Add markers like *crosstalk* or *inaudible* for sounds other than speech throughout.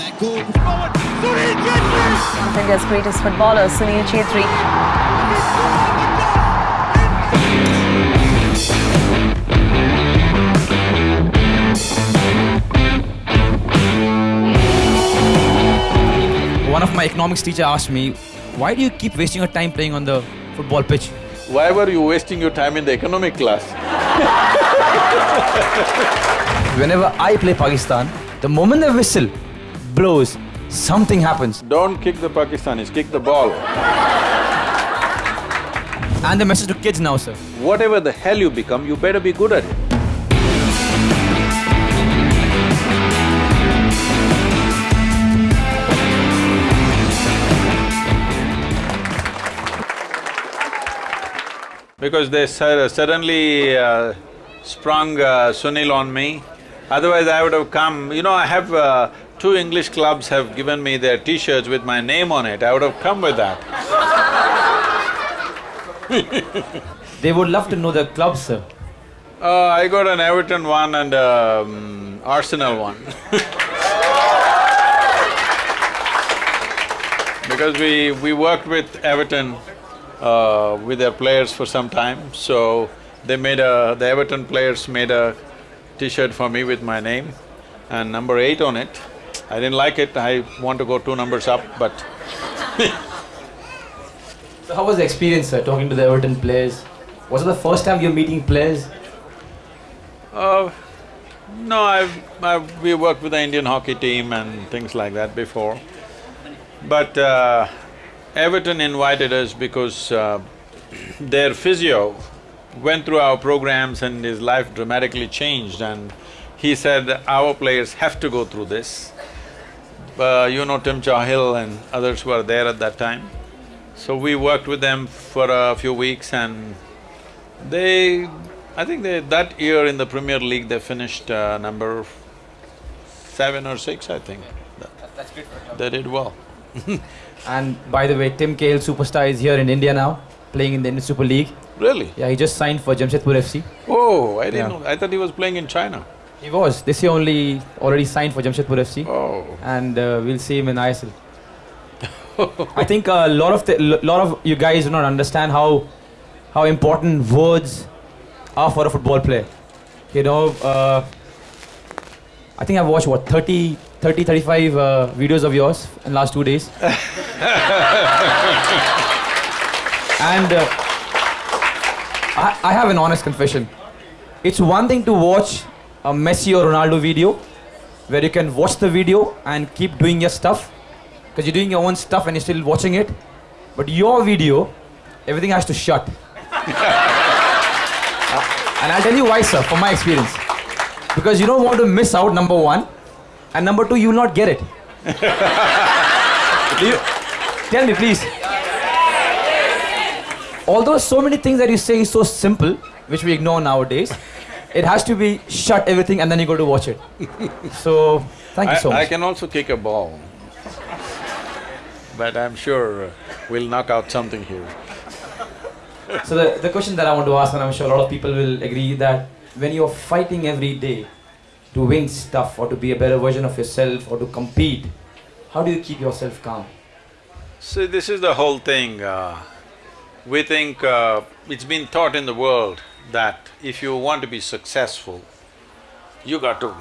their goal. Forward, Sunil Chhetri! One of India's greatest footballers, Sunil Chhetri. One of my economics teacher asked me, why do you keep wasting your time playing on the football pitch? Why were you wasting your time in the economic class? Whenever I play Pakistan, the moment the whistle blows, something happens. Don't kick the Pakistanis, kick the ball. And the message to kids now, sir. Whatever the hell you become, you better be good at it. Because they suddenly uh, sprung uh, Sunil on me. Otherwise I would have come, you know, I have… Uh, two English clubs have given me their t-shirts with my name on it, I would have come with that. *laughs* They would love to know the club, sir. Uh, I got an Everton one and um, Arsenal one *laughs* Because we… we worked with Everton uh, with their players for some time, so they made a… the Everton players made a t-shirt for me with my name and number eight on it. I didn't like it, I want to go two numbers up, but *laughs* So how was the experience, sir, talking to the Everton players? Was it the first time you're meeting players? Uh, no, I've, I've… we worked with the Indian hockey team and things like that before. But uh, Everton invited us because uh, *clears throat* their physio went through our programs and his life dramatically changed and he said, our players have to go through this. Uh, you know Tim Cahill and others were there at that time. So we worked with them for a few weeks and they… I think they… that year in the Premier League they finished uh, number seven or six, I think. That's for They did well. *laughs* And by the way, Tim Cahill, superstar, is here in India now, playing in the Indian Super League. Really? Yeah, he just signed for Jamshedpur FC. Oh, I didn't Yeah. know, I thought he was playing in China. He was. This year only already signed for Jamshedpur FC. Oh. And uh, we'll see him in ISL. I think a lot of the, lot of you guys do not understand how how important words are for a football player. You know, uh, I think I've watched what 30, 30 35 uh, videos of yours in last two days. *laughs* and uh, I, I have an honest confession. It's one thing to watch a Messi or Ronaldo video where you can watch the video and keep doing your stuff because you're doing your own stuff and you're still watching it. But your video, everything has to shut. Uh, *laughs* and I'll tell you why, sir, from my experience. Because you don't want to miss out, number one, and number two, you will not get it. *laughs* You, tell me, please. Although so many things that you say is so simple, which we ignore nowadays, it has to be shut everything and then you go to watch it. *laughs* So, thank you so I, I can also kick a ball. But I'm sure uh, we'll knock out something here. So the, the question that I want to ask, and I'm sure a lot of people will agree that when you're fighting every day to win stuff or to be a better version of yourself or to compete, how do you keep yourself calm? See, this is the whole thing. Uh, we think uh, it's been taught in the world that if you want to be successful, you got to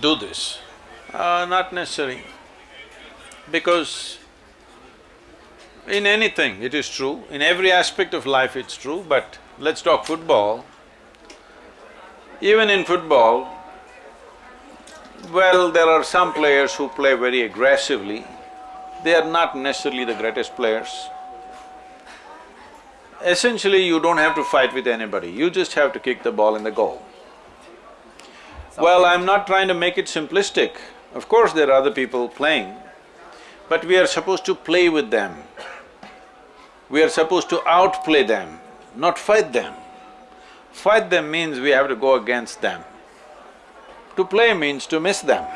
do this. Uh, not necessary. Because in anything it is true, in every aspect of life it's true, but let's talk football. Even in football, well, there are some players who play very aggressively, they are not necessarily the greatest players. Essentially, you don't have to fight with anybody, you just have to kick the ball in the goal. Well, I'm not trying to make it simplistic. Of course, there are other people playing, but we are supposed to play with them. We are supposed to outplay them, not fight them. Fight them means we have to go against them. To play means to miss them.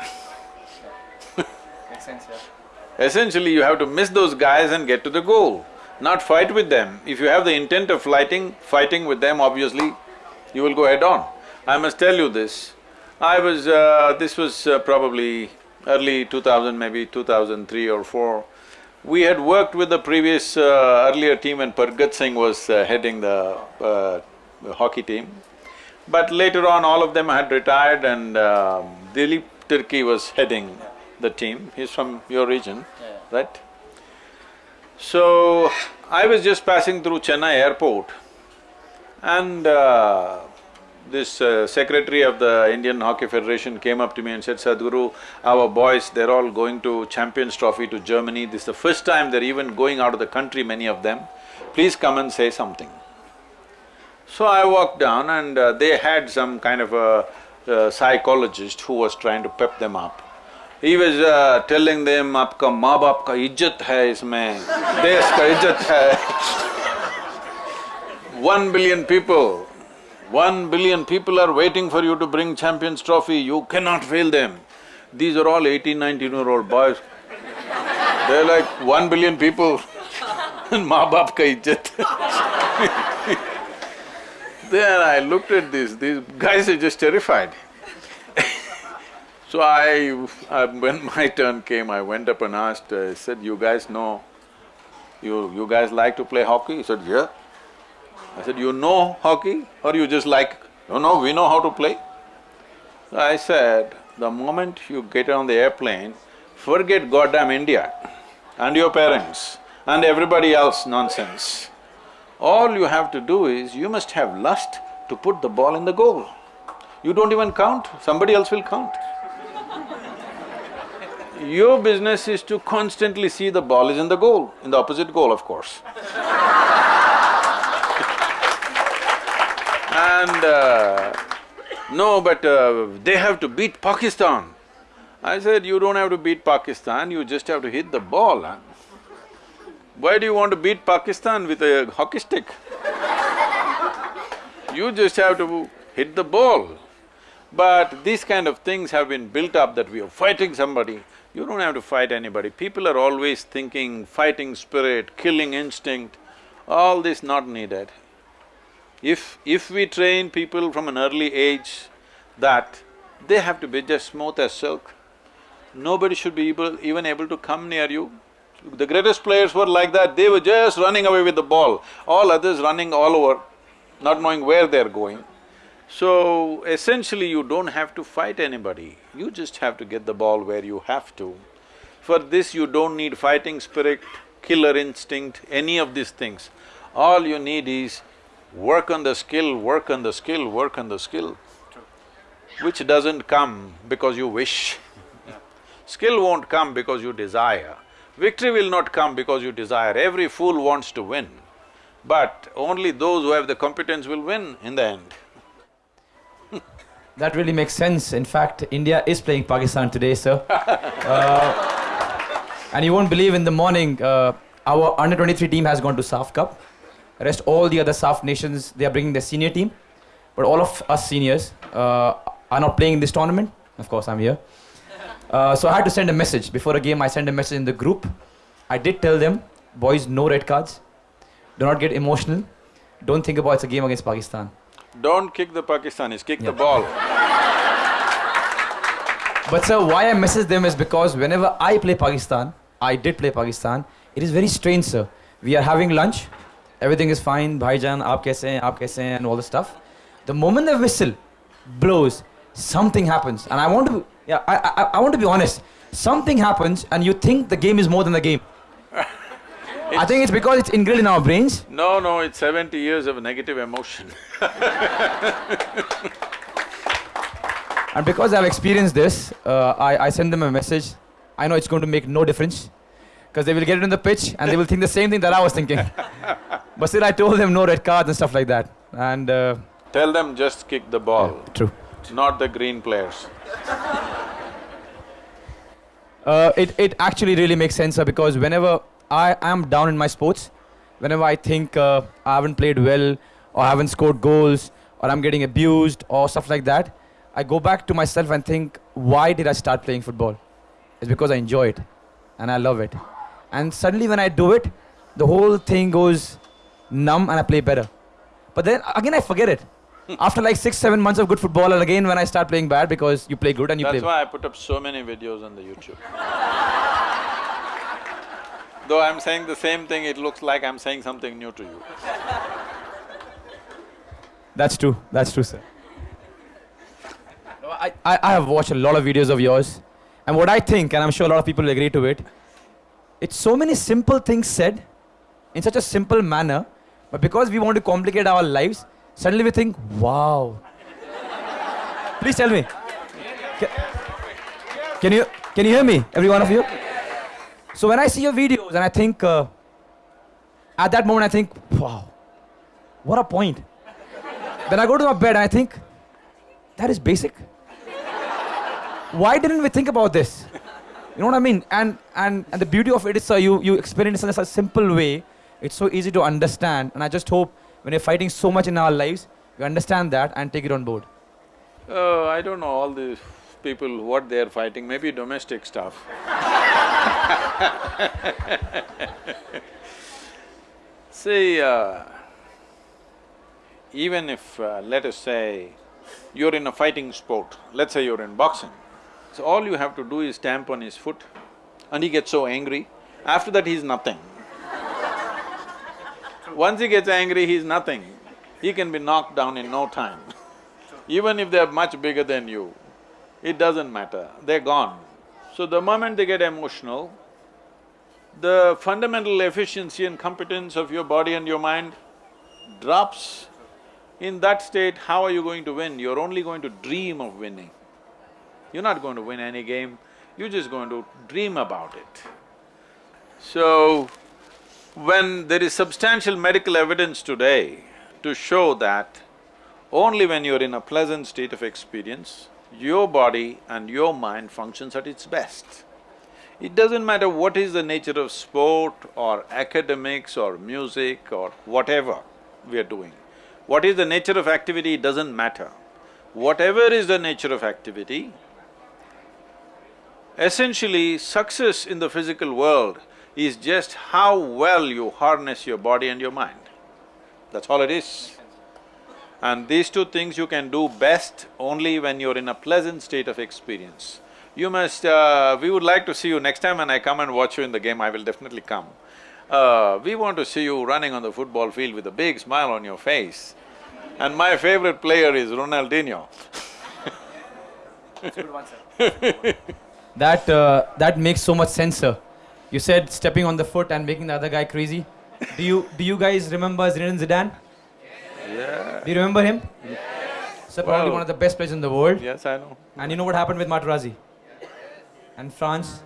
Makes sense, yeah. *laughs* Essentially, you have to miss those guys and get to the goal, not fight with them. If you have the intent of fighting, fighting with them, obviously, you will go head on. I must tell you this, I was… Uh, this was uh, probably early 2000, maybe 2003 or 4. We had worked with the previous uh, earlier team when Pargat Singh was uh, heading the uh, hockey team. But later on, all of them had retired and uh, Dilip Tirkey was heading the team. He's from your region, right? So, I was just passing through Chennai airport and uh, this uh, secretary of the Indian Hockey Federation came up to me and said, Sadhguru, our boys, they're all going to Champions Trophy to Germany. This is the first time they're even going out of the country, many of them. Please come and say something. So I walked down and uh, they had some kind of a, a psychologist who was trying to pep them up. He was uh, telling them, आपका माँ बाप का इज्जत है इसमें, देश का इज्जत है One billion people, one billion people are waiting for you to bring Champions Trophy, you cannot fail them. These are all 18, 19 year old boys. They're like one billion people *laughs* and maa baap ka ijjat. *laughs* then I looked at this, these guys are just terrified. so I, I, when *laughs* my turn came, I went up and asked, I said, you guys know, you, you guys like to play hockey? He said, yeah. I said, you know hockey or you just like, no, no, we know how to play. So I said, the moment you get on the airplane, forget goddamn India and your parents and everybody else nonsense. All you have to do is, you must have lust to put the ball in the goal. You don't even count, somebody else will count. Your business is to constantly see the ball is in the goal, in the opposite goal, of course. And uh, no, but uh, they have to beat Pakistan. I said, you don't have to beat Pakistan, you just have to hit the ball, huh? Why do you want to beat Pakistan with a hockey stick? you just have to hit the ball. But these kind of things have been built up that we are fighting somebody. You don't have to fight anybody. People are always thinking fighting spirit, killing instinct, all this not needed. If… if we train people from an early age that they have to be just smooth as silk, nobody should be able… even able to come near you. The greatest players were like that, they were just running away with the ball, all others running all over, not knowing where they're going. So, essentially you don't have to fight anybody, you just have to get the ball where you have to. For this you don't need fighting spirit, killer instinct, any of these things. All you need is work on the skill, work on the skill, work on the skill, which doesn't come because you wish. *laughs* skill won't come because you desire. Victory will not come because you desire. Every fool wants to win, but only those who have the competence will win in the end. That really makes sense. In fact, India is playing Pakistan today, sir. *laughs* uh, and you won't believe in the morning, uh, our under 23 team has gone to SAF Cup. Rest all the other SAF nations, they are bringing their senior team. But all of us seniors uh, are not playing in this tournament. Of course, I'm here. Uh, so I had to send a message. Before a game, I sent a message in the group. I did tell them, boys, no red cards. Do not get emotional. Don't think about it's a game against Pakistan. Don't kick the Pakistanis, kick the ball. But sir, why I message them is because whenever I play Pakistan, I did play Pakistan, it is very strange, sir. We are having lunch, everything is fine, bhaijan, aap kaise hain, aap kaise hain, and all the stuff. The moment the whistle blows, something happens. And I want to, yeah, I, I, I want to be honest. Something happens and you think the game is more than the game. I think it's because it's ingrained in our brains. No, no, it's seventy years of negative emotion *laughs* And because I've experienced this, uh, I, I send them a message. I know it's going to make no difference. Because they will get it on the pitch and they will think the same thing that I was thinking. *laughs* but still I told them no red cards and stuff like that. And… Uh, Tell them just kick the ball. Yeah, true. Not the green players. Uh, it, it actually really makes sense, sir, because whenever I am down in my sports, whenever I think uh, I haven't played well, or I haven't scored goals, or I'm getting abused, or stuff like that, I go back to myself and think, why did I start playing football? It's because I enjoy it, and I love it. And suddenly when I do it, the whole thing goes numb and I play better. But then again I forget it. *laughs* After like six, seven months of good football, and again when I start playing bad because you play good and you That's play. That's why I put up so many videos on the YouTube. *laughs* Though I'm saying the same thing, it looks like I'm saying something new to you. That's true. That's true, sir. No, I, I, I have watched a lot of videos of yours, and what I think, and I'm sure a lot of people will agree to it, it's so many simple things said in such a simple manner, but because we want to complicate our lives, suddenly we think, wow. Please tell me. Can, can you can you hear me, every one of you? So when I see your videos and I think, uh, at that moment I think, wow, what a point. Then I go to my bed and I think, that is basic. Why didn't we think about this? You know what I mean? And and and the beauty of it is, uh, you you experience it in such a simple way. It's so easy to understand, and I just hope when you're fighting so much in our lives, you understand that and take it on board. Uh, I don't know all these people, what they're fighting, maybe domestic stuff. *laughs* See, uh, even if, uh, let us say, you're in a fighting sport, let's say you're in boxing, so all you have to do is stamp on his foot and he gets so angry, after that he's nothing. Once he gets angry, he's nothing. He can be knocked down in no time. Even if they're much bigger than you, it doesn't matter, they're gone. So the moment they get emotional, the fundamental efficiency and competence of your body and your mind drops. In that state, how are you going to win? You're only going to dream of winning. You're not going to win any game, you're just going to dream about it. So, when there is substantial medical evidence today to show that only when you're in a pleasant state of experience, your body and your mind functions at its best. It doesn't matter what is the nature of sport or academics or music or whatever we are doing. What is the nature of activity, it doesn't matter. Whatever is the nature of activity, essentially success in the physical world is just how well you harness your body and your mind. That's all it is. And these two things you can do best only when you're in a pleasant state of experience. You must… Uh, we would like to see you next time when I come and watch you in the game, I will definitely come. Uh, we want to see you running on the football field with a big smile on your face. And my favorite player is Ronaldinho. *laughs* That uh, that makes so much sense, sir. You said stepping on the foot and making the other guy crazy. Do you do you guys remember Zinedine Zidane? Yeah. Do you remember him? So probably Well- one of the best players in the world. Yes, I know. And you know what happened with Materazzi? And France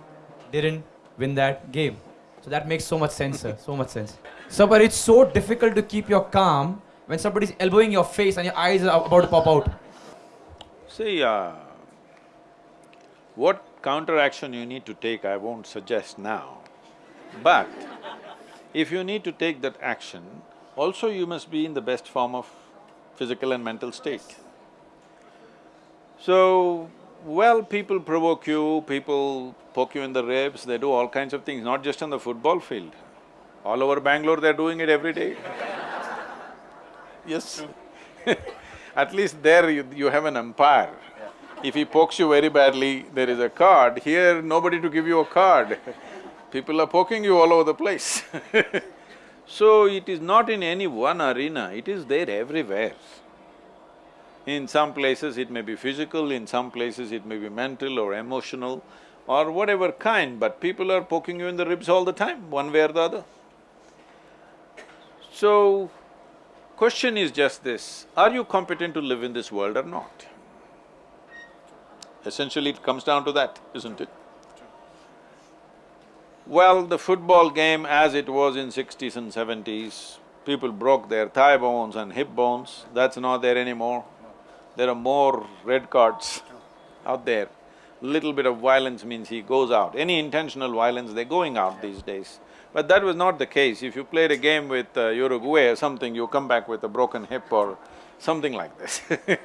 didn't win that game. So that makes so much sense, sir. So much sense. So, but it's so difficult to keep your calm when somebody's elbowing your face and your eyes are about to pop out. See, uh, what counteraction you need to take, I won't suggest now. But if you need to take that action, also you must be in the best form of physical and mental state. So, well, people provoke you, people poke you in the ribs, they do all kinds of things, not just on the football field. All over Bangalore, they're doing it every day. *laughs* Yes. *laughs* At least there you, you have an umpire. If he pokes you very badly, there is a card. Here, nobody to give you a card. *laughs* People are poking you all over the place So it is not in any one arena, it is there everywhere. In some places it may be physical, in some places it may be mental or emotional or whatever kind, but people are poking you in the ribs all the time, one way or the other. So, question is just this, are you competent to live in this world or not? Essentially it comes down to that, isn't it? Well, the football game as it was in sixties and seventies, people broke their thigh bones and hip bones, that's not there anymore. There are more red cards out there. Little bit of violence means he goes out. Any intentional violence, they're going out these days. But that was not the case. If you played a game with uh, Uruguay or something, you come back with a broken hip or something like this *laughs*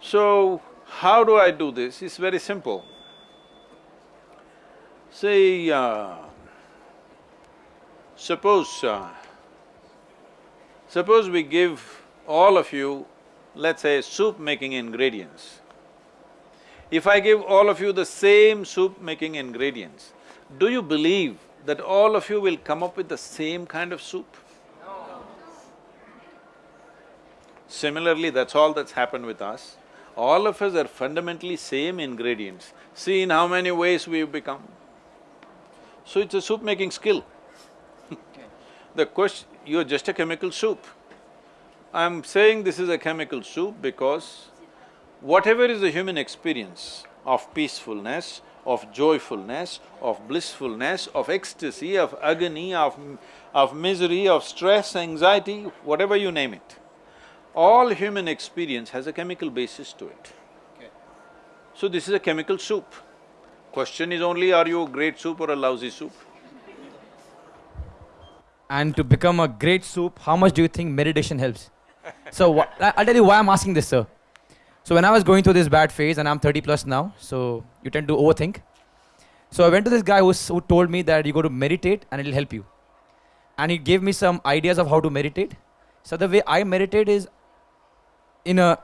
So, how do I do this? It's very simple. Say, uh, suppose, uh, suppose we give all of you let's say soup making ingredients. If I give all of you the same soup making ingredients, do you believe that all of you will come up with the same kind of soup? No. Similarly, that's all that's happened with us. All of us are fundamentally same ingredients. See in how many ways we've become. So it's a soup making skill. the question, you're just a chemical soup. I'm saying this is a chemical soup because whatever is the human experience of peacefulness, of joyfulness, of blissfulness, of ecstasy, of agony, of, of misery, of stress, anxiety, whatever you name it, all human experience has a chemical basis to it. So this is a chemical soup. Question is only, are you a great soup or a lousy soup? And to become a great soup, how much do you think meditation helps? *laughs* so I'll tell you why I'm asking this, sir. So when I was going through this bad phase, and I'm 30 plus now, so you tend to overthink. So I went to this guy who's, who told me that you go to meditate and it'll help you. And he gave me some ideas of how to meditate. So the way I meditate is in a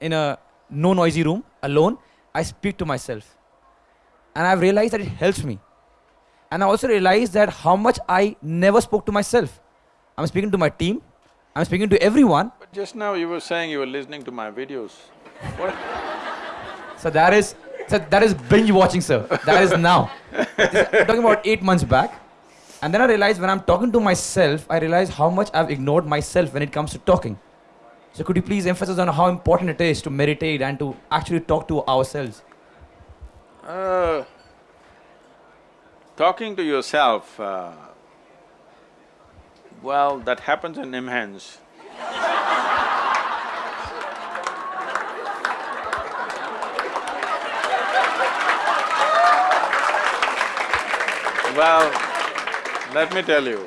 in a no noisy room alone. I speak to myself, and I've realized that it helps me. And I also realized that how much I never spoke to myself. I'm speaking to my team. I'm speaking to everyone. But just now you were saying you were listening to my videos. What? So that is so that is binge watching, sir. That is now. *laughs* This- I'm talking about eight months back. And then I realized when I'm talking to myself, I realize how much I've ignored myself when it comes to talking. So could you please emphasize on how important it is to meditate and to actually talk to ourselves? Uh, talking to yourself, uh, well, that happens in immense. Well, let me tell you,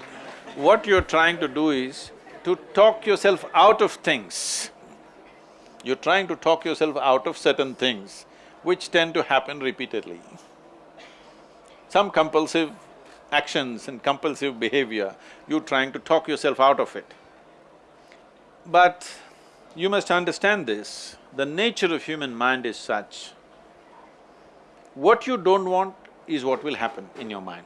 what you're trying to do is to talk yourself out of things. You're trying to talk yourself out of certain things which tend to happen repeatedly. Some compulsive actions and compulsive behavior, you're trying to talk yourself out of it. But you must understand this, the nature of human mind is such, what you don't want is what will happen in your mind.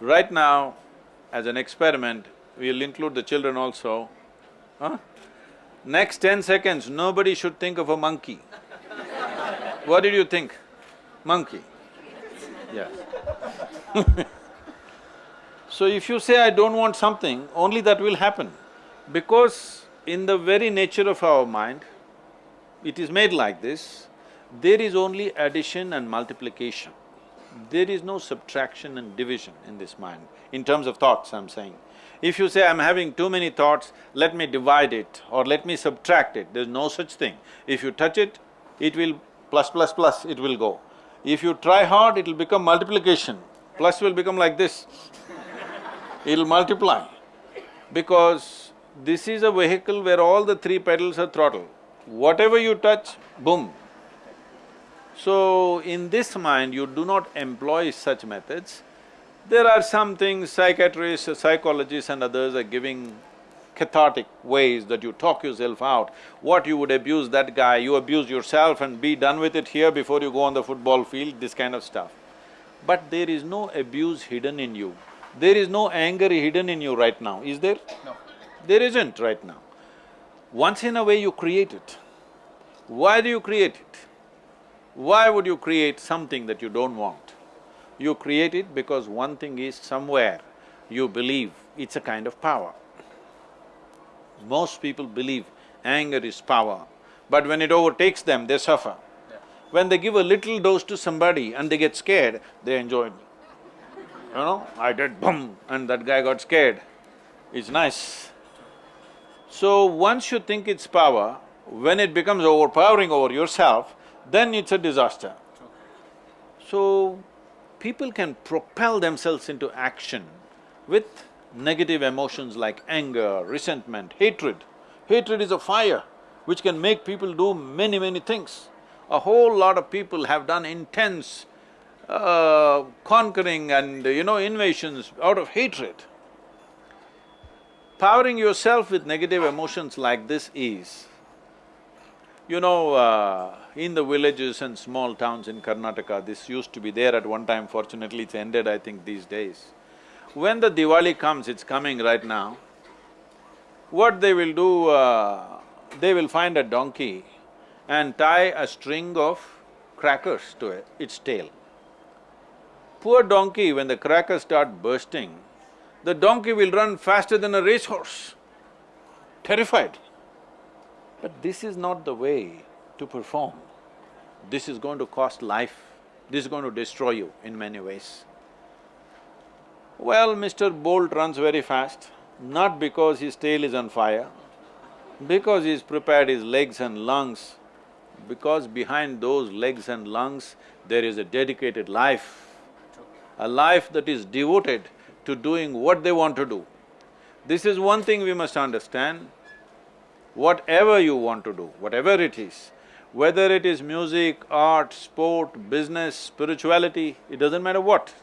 Right now, as an experiment, we'll include the children also, huh? Next ten seconds, nobody should think of a monkey. What did you think? Monkey. Yes. *laughs* so if you say, I don't want something, only that will happen. Because in the very nature of our mind, it is made like this, there is only addition and multiplication. There is no subtraction and division in this mind, in terms of thoughts I'm saying. If you say, I'm having too many thoughts, let me divide it or let me subtract it, there's no such thing. If you touch it, it will plus plus plus, it will go. If you try hard, it'll become multiplication, plus will become like this. *laughs* It'll multiply. Because this is a vehicle where all the three pedals are throttle. Whatever you touch, boom, so, in this mind, you do not employ such methods. There are some things psychiatrists, psychologists and others are giving cathartic ways that you talk yourself out. What you would abuse that guy, you abuse yourself and be done with it here before you go on the football field, this kind of stuff. But there is no abuse hidden in you. There is no anger hidden in you right now, is there? No. There isn't right now. Once in a way you create it. Why do you create it? Why would you create something that you don't want? You create it because one thing is somewhere you believe it's a kind of power. Most people believe anger is power, but when it overtakes them, they suffer. When they give a little dose to somebody and they get scared, they enjoy it. You know, I did boom and that guy got scared. It's nice. So once you think it's power, when it becomes overpowering over yourself, then it's a disaster. So, people can propel themselves into action with negative emotions like anger, resentment, hatred. Hatred is a fire which can make people do many, many things. A whole lot of people have done intense uh, conquering and, you know, invasions out of hatred. Powering yourself with negative emotions like this is, you know, uh, in the villages and small towns in Karnataka, this used to be there at one time, fortunately it's ended I think these days. When the Diwali comes, it's coming right now, what they will do, uh, they will find a donkey and tie a string of crackers to it, its tail. Poor donkey, when the crackers start bursting, the donkey will run faster than a racehorse, terrified. But this is not the way to perform. This is going to cost life, this is going to destroy you in many ways. Well, Mr. Bolt runs very fast, not because his tail is on fire, because he's prepared his legs and lungs, because behind those legs and lungs, there is a dedicated life, a life that is devoted to doing what they want to do. This is one thing we must understand, whatever you want to do, whatever it is, whether it is music, art, sport, business, spirituality, it doesn't matter what.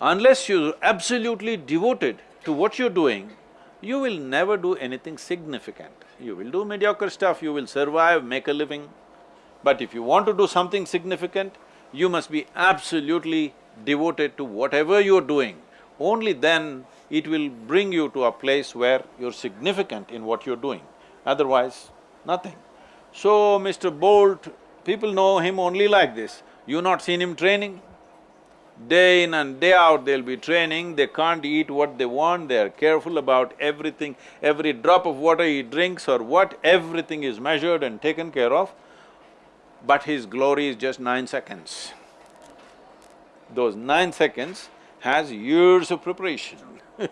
Unless you're absolutely devoted to what you're doing, you will never do anything significant. You will do mediocre stuff, you will survive, make a living. But if you want to do something significant, you must be absolutely devoted to whatever you're doing. Only then it will bring you to a place where you're significant in what you're doing, otherwise, nothing. So, Mr. Bolt, people know him only like this. You not seen him training? Day in and day out they'll be training, they can't eat what they want, they're careful about everything, every drop of water he drinks or what, everything is measured and taken care of, but his glory is just nine seconds. Those nine seconds has years of preparation. *laughs*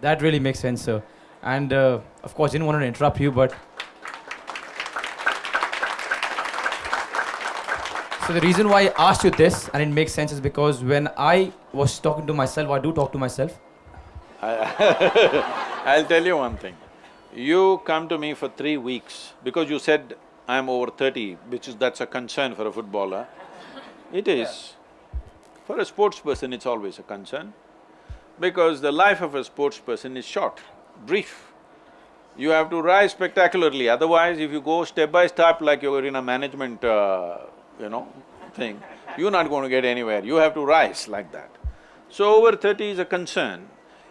That really makes sense, sir. And uh, of course, didn't want to interrupt you, but So the reason why I asked you this, and it makes sense, is because when I was talking to myself, I do talk to myself. *laughs* I'll tell you one thing. You come to me for three weeks because you said I'm over thirty, which is… that's a concern for a footballer. It is. For a sports person, it's always a concern because the life of a sports person is short, brief. You have to rise spectacularly, otherwise if you go step by step like you're in a management uh, you know, thing, you're not going to get anywhere, you have to rise like that. So over thirty is a concern.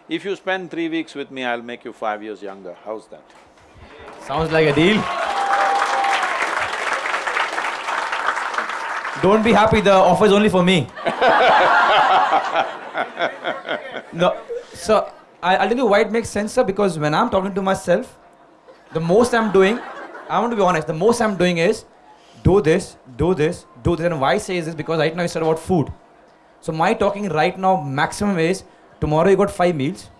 If you spend three weeks with me, I'll make you five years younger, how's that? Sounds like a deal. Don't be happy, the offer is only for me. *laughs* no, so I, I'll tell you why it makes sense, sir, because when I'm talking to myself, the most I'm doing, I want to be honest, the most I'm doing is do this, do this, do this. And why I say this? Because right now said about food. So my talking right now maximum is tomorrow you got five meals.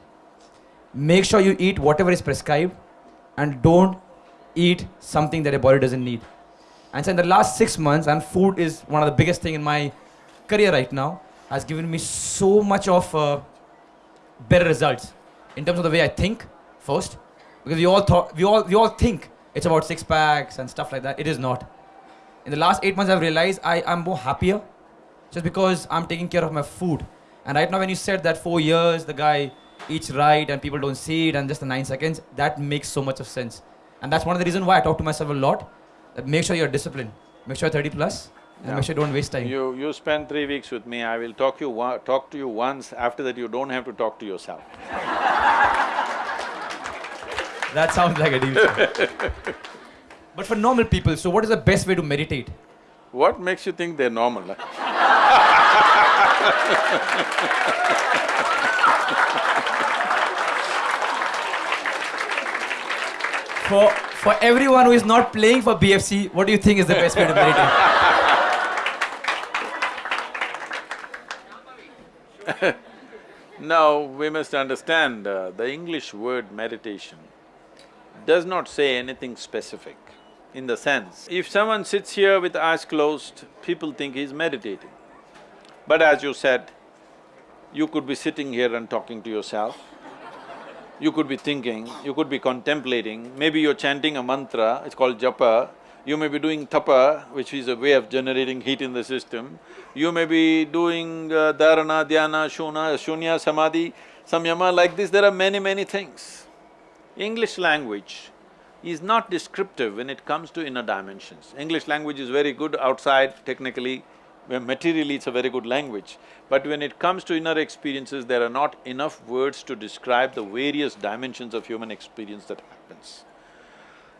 Make sure you eat whatever is prescribed and don't eat something that your body doesn't need. And so in the last six months, and food is one of the biggest thing in my career right now, has given me so much of uh, better results in terms of the way I think first, because we all thought we all we all think it's about six packs and stuff like that. It is not. In the last eight months, I've realized I am more happier just because I'm taking care of my food. And right now, when you said that four years, the guy eats right and people don't see it, and just the nine seconds, that makes so much of sense. And that's one of the reasons why I talk to myself a lot. Make sure you're disciplined. Make sure you're 30 plus, and Yeah. make sure you don't waste time. You… you spend three weeks with me, I will talk you talk to you once, after that you don't have to talk to yourself. That sounds like a deal. *laughs* but for normal people, so what is the best way to meditate? What makes you think they're normal? *laughs* For for everyone who is not playing for BFC, what do you think is the best way to meditate? *laughs* Now, we must understand, uh, the English word meditation does not say anything specific in the sense, if someone sits here with eyes closed, people think he's meditating. But as you said, you could be sitting here and talking to yourself, you could be thinking, you could be contemplating, maybe you're chanting a mantra, it's called japa, you may be doing tapa, which is a way of generating heat in the system, you may be doing uh, dharana, dhyana, shuna, shunya, samadhi, samyama, like this, there are many, many things. English language is not descriptive when it comes to inner dimensions. English language is very good outside, technically, materially it's a very good language. But when it comes to inner experiences, there are not enough words to describe the various dimensions of human experience that happens.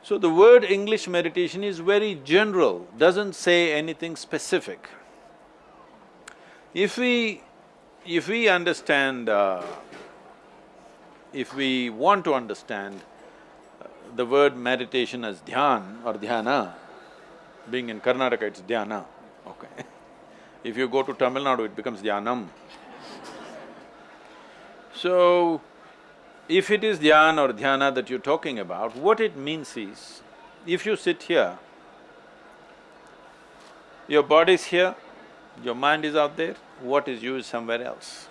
So the word English meditation is very general, doesn't say anything specific. If we… if we understand, uh, if we want to understand the word meditation as dhyan or dhyana, being in Karnataka it's dhyana, okay *laughs* If you go to Tamil Nadu, it becomes dhyanam. *laughs* So, if it is dhyan or dhyana that you're talking about, what it means is, if you sit here, your body is here, your mind is out there, what is you is somewhere else.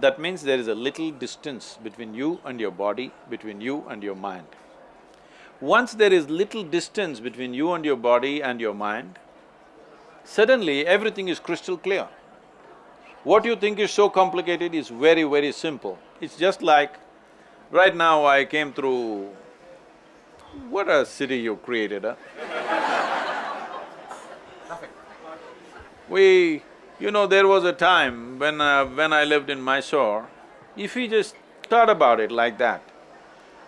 That means there is a little distance between you and your body, between you and your mind. Once there is little distance between you and your body and your mind, suddenly everything is crystal clear. What you think is so complicated is very, very simple. It's just like, right now I came through… What a city you created, huh? We… you know, there was a time when… uh, when I lived in Mysore, if we just thought about it like that,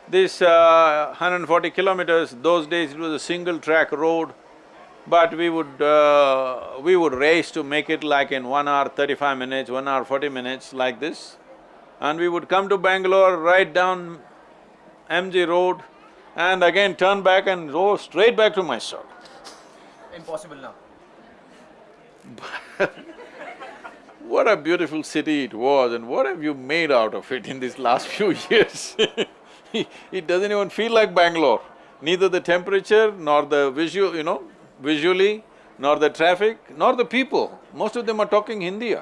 this uh, 140 kilometers, those days it was a single track road, but we would… Uh, we would race to make it like in one hour thirty-five minutes, one hour forty minutes, like this. And we would come to Bangalore, right down MG Road, and again turn back and go straight back to Mysore. Impossible now. *laughs* What a beautiful city it was and what have you made out of it in these last *laughs* few years *laughs* It doesn't even feel like Bangalore. Neither the temperature nor the visual, you know, visually, nor the traffic, nor the people. Most of them are talking Hindi *laughs*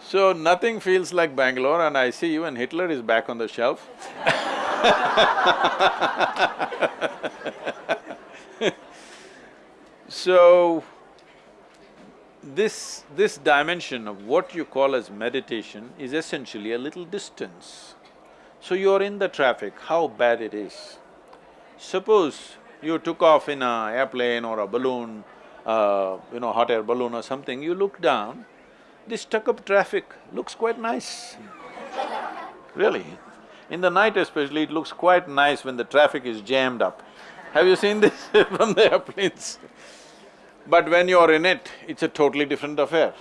So nothing feels like Bangalore and I see even Hitler is back on the shelf *laughs* So, this… this dimension of what you call as meditation is essentially a little distance. So you're in the traffic, how bad it is. Suppose you took off in a airplane or a balloon, uh, you know, hot air balloon or something, you look down, this stuck-up traffic looks quite nice. Really. In the night especially, it looks quite nice when the traffic is jammed up. Have you seen this *laughs* from the airplanes? But when you're in it, it's a totally different affair.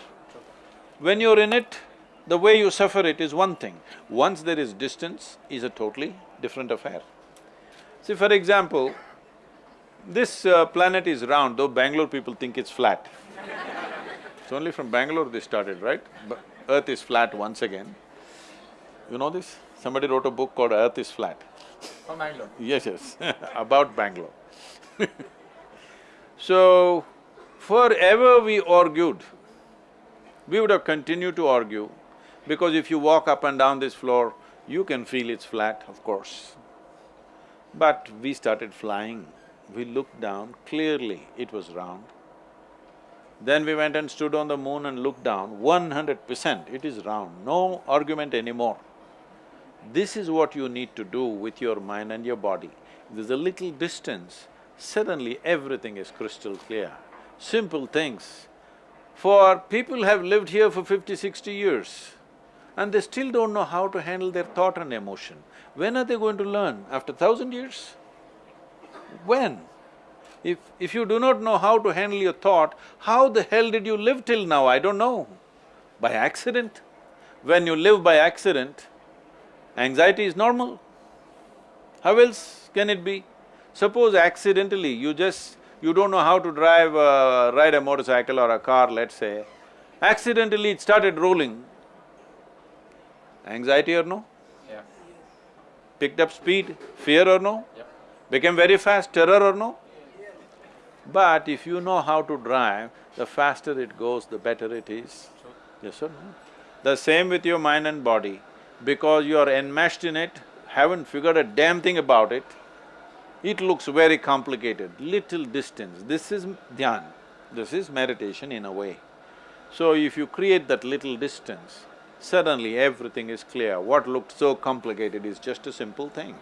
When you're in it, the way you suffer it is one thing, once there is distance, is a totally different affair. See, for example, this uh, planet is round, though Bangalore people think it's flat. it's only from Bangalore they started, right? But Earth is flat once again. You know this? Somebody wrote a book called Earth is Flat. From Bangalore? Yes, yes, *laughs* about Bangalore *laughs* So, forever we argued, we would have continued to argue because if you walk up and down this floor, you can feel it's flat, of course. But we started flying, we looked down, clearly it was round. Then we went and stood on the moon and looked down, one hundred percent it is round, no argument anymore. This is what you need to do with your mind and your body. There's a little distance, suddenly everything is crystal clear. Simple things. For people have lived here for fifty, sixty years, and they still don't know how to handle their thought and emotion. When are they going to learn? After thousand years? When? If… if you do not know how to handle your thought, how the hell did you live till now? I don't know. By accident? When you live by accident, anxiety is normal. How else can it be? Suppose accidentally you just… you don't know how to drive… Uh, ride a motorcycle or a car, let's say, accidentally it started rolling, Anxiety or no? Yeah. Picked up speed, fear or no? Yep. Became very fast, terror or no? But if you know how to drive, the faster it goes, the better it is. Yes or no? The same with your mind and body. Because you are enmeshed in it, haven't figured a damn thing about it, it looks very complicated, little distance. This is dhyan, this is meditation in a way. So if you create that little distance, suddenly everything is clear. What looked so complicated is just a simple thing.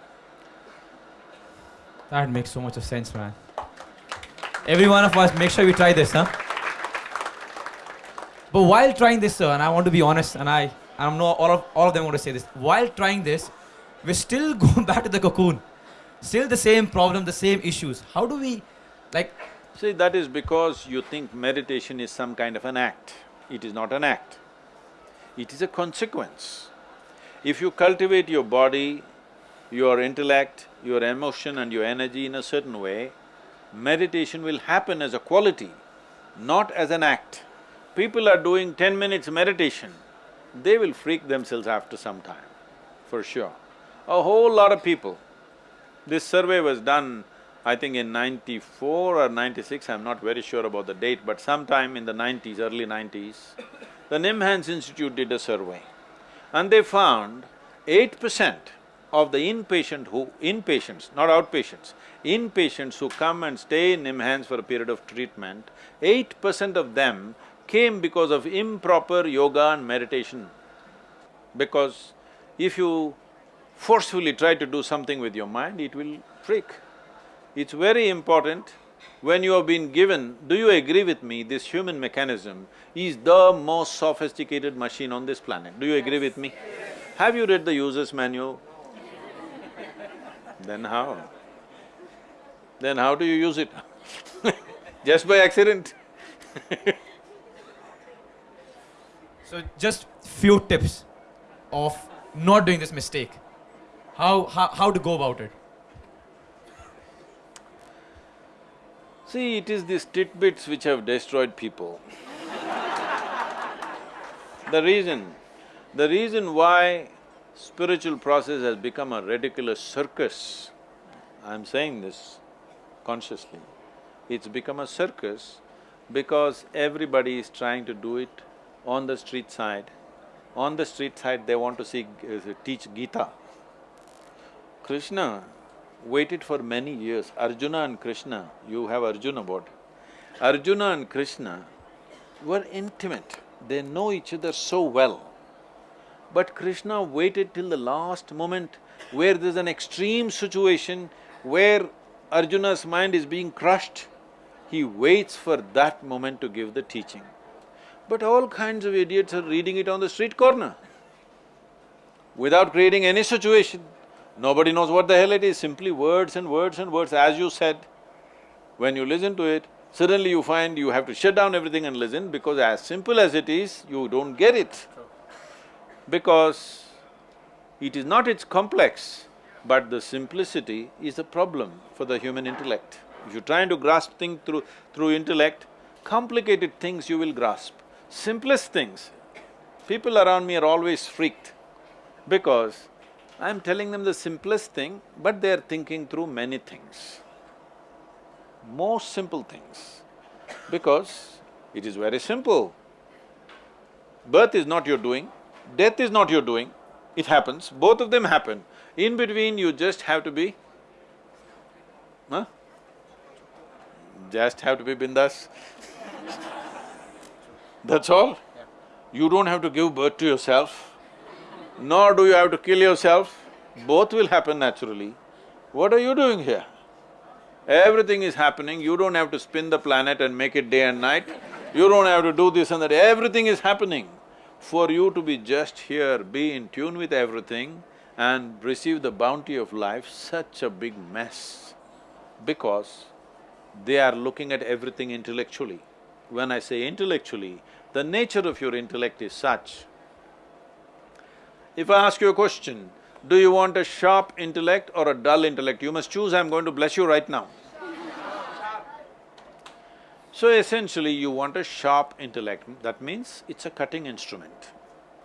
That makes so much of sense, man. Every one of us, make sure we try this, huh? But while trying this, sir, and I want to be honest, and I, I know all of all of them want to say this. While trying this, we're still *laughs* going back to the cocoon. Still the same problem, the same issues. How do we, like, See, that is because you think meditation is some kind of an act. It is not an act. It is a consequence. If you cultivate your body, your intellect, your emotion and your energy in a certain way, meditation will happen as a quality, not as an act. People are doing ten minutes meditation, they will freak themselves after some time, for sure. A whole lot of people. This survey was done, I think in ninety-four or ninety-six, I'm not very sure about the date, but sometime in the nineties, early nineties, the Nimhans Institute did a survey and they found eight percent of the inpatient who… inpatients, not outpatients, inpatients who come and stay in Nimhans for a period of treatment, eight percent of them came because of improper yoga and meditation. Because if you forcefully try to do something with your mind, it will freak. It's very important when you have been given, do you agree with me, this human mechanism is the most sophisticated machine on this planet, do you agree with me? Have you read the user's manual? Then how? Then how do you use it? *laughs* Just by accident *laughs* so just few tips of not doing this mistake. How, how, how to go about it? See, it is these tidbits which have destroyed people. the reason, the reason why spiritual process has become a ridiculous circus, I'm saying this consciously, it's become a circus because everybody is trying to do it on the street side. On the street side, they want to see… Uh, teach Gita. Krishna waited for many years. Arjuna and Krishna, you have Arjuna Award. Arjuna and Krishna were intimate, they know each other so well. But Krishna waited till the last moment where there's an extreme situation where Arjuna's mind is being crushed, he waits for that moment to give the teaching. But all kinds of idiots are reading it on the street corner without creating any situation. Nobody knows what the hell it is, simply words and words and words, as you said. When you listen to it, suddenly you find you have to shut down everything and listen because as simple as it is, you don't get it. Because it is not its complex, but the simplicity is a problem for the human intellect. If you're trying to grasp things through… through intellect, complicated things you will grasp. Simplest things, people around me are always freaked because I'm telling them the simplest thing, but they're thinking through many things. Most simple things, because it is very simple. Birth is not your doing, death is not your doing, it happens, both of them happen. In between, you just have to be, huh? Just have to be bindas. *laughs* That's all. You don't have to give birth to yourself nor do you have to kill yourself, both will happen naturally. What are you doing here? Everything is happening, you don't have to spin the planet and make it day and night, you don't have to do this and that, everything is happening. For you to be just here, be in tune with everything and receive the bounty of life, such a big mess, because they are looking at everything intellectually. When I say intellectually, the nature of your intellect is such if I ask you a question, do you want a sharp intellect or a dull intellect? You must choose, I'm going to bless you right now. So essentially, you want a sharp intellect, that means it's a cutting instrument.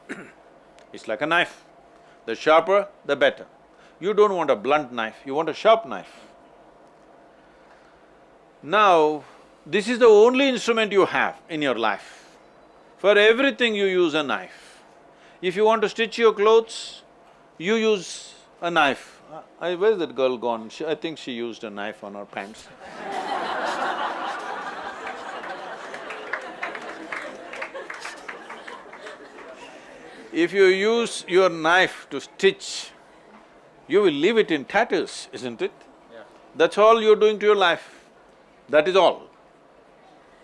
*clears throat* it's like a knife. The sharper, the better. You don't want a blunt knife, you want a sharp knife. Now, this is the only instrument you have in your life. For everything you use a knife. If you want to stitch your clothes, you use a knife. I… where's that girl gone? She, I think she used a knife on her pants. *laughs* If you use your knife to stitch, you will leave it in tatters, isn't it? Yeah. That's all you're doing to your life. That is all.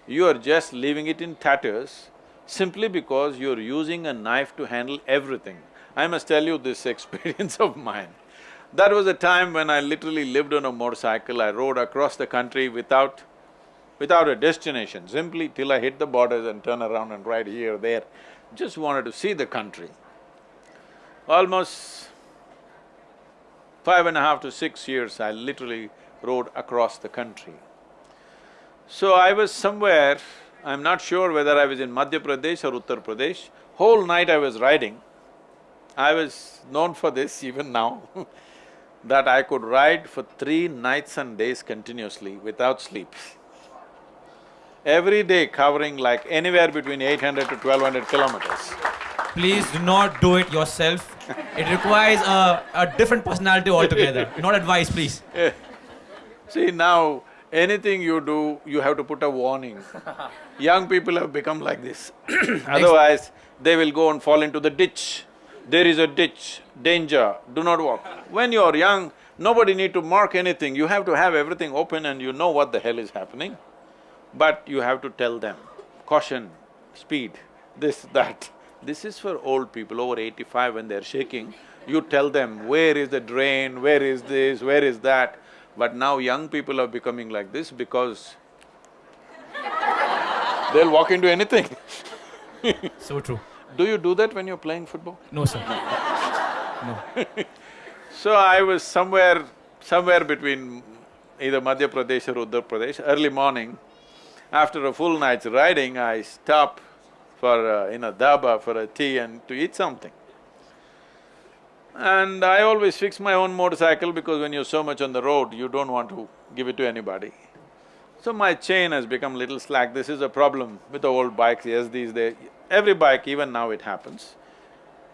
You are just leaving it in tatters simply because you're using a knife to handle everything. I must tell you this *laughs* experience of mine. That was a time when I literally lived on a motorcycle, I rode across the country without… without a destination, simply till I hit the borders and turn around and ride here, there. Just wanted to see the country. Almost five and a half to six years, I literally rode across the country. So I was somewhere, I'm not sure whether I was in Madhya Pradesh or Uttar Pradesh, whole night I was riding. I was known for this *laughs* even now *laughs* that I could ride for three nights and days continuously without sleep. Every day covering like anywhere between eight hundred to twelve hundred kilometers. Please do not do it yourself. It requires a, a different personality altogether. *laughs* Not advice, please. See, now, anything you do, you have to put a warning. *laughs* Young people have become like this. *clears throat* Otherwise, they will go and fall into the ditch. There is a ditch, danger, do not walk. When you're young, nobody need to mark anything, you have to have everything open and you know what the hell is happening. But you have to tell them, caution, speed, this, that. This is for old people over eighty-five when they're shaking, you tell them where is the drain, where is this, where is that. But now young people are becoming like this because they'll walk into anything. *laughs* So true. Do you do that when you're playing football? No, sir. *laughs* No. so I was somewhere… somewhere between either Madhya Pradesh or Uttar Pradesh, early morning, after a full night's riding, I stop for uh, in a dhaba for a tea and to eat something. And I always fix my own motorcycle because when you're so much on the road, you don't want to give it to anybody. So my chain has become little slack, this is a problem with the old bikes, yes, these days, every bike, even now it happens,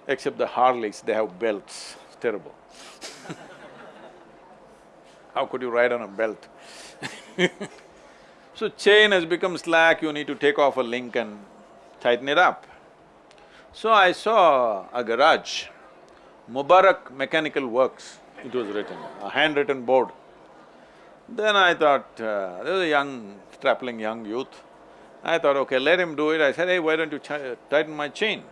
except the Harleys, they have belts, it's terrible. *laughs* How could you ride on a belt? *laughs* so chain has become slack, you need to take off a link and tighten it up. So I saw a garage, Mubarak Mechanical Works, it was written, a handwritten board. Then I thought, uh, there was a young, strapling young youth. I thought, okay, let him do it. I said, hey, why don't you tighten my chain?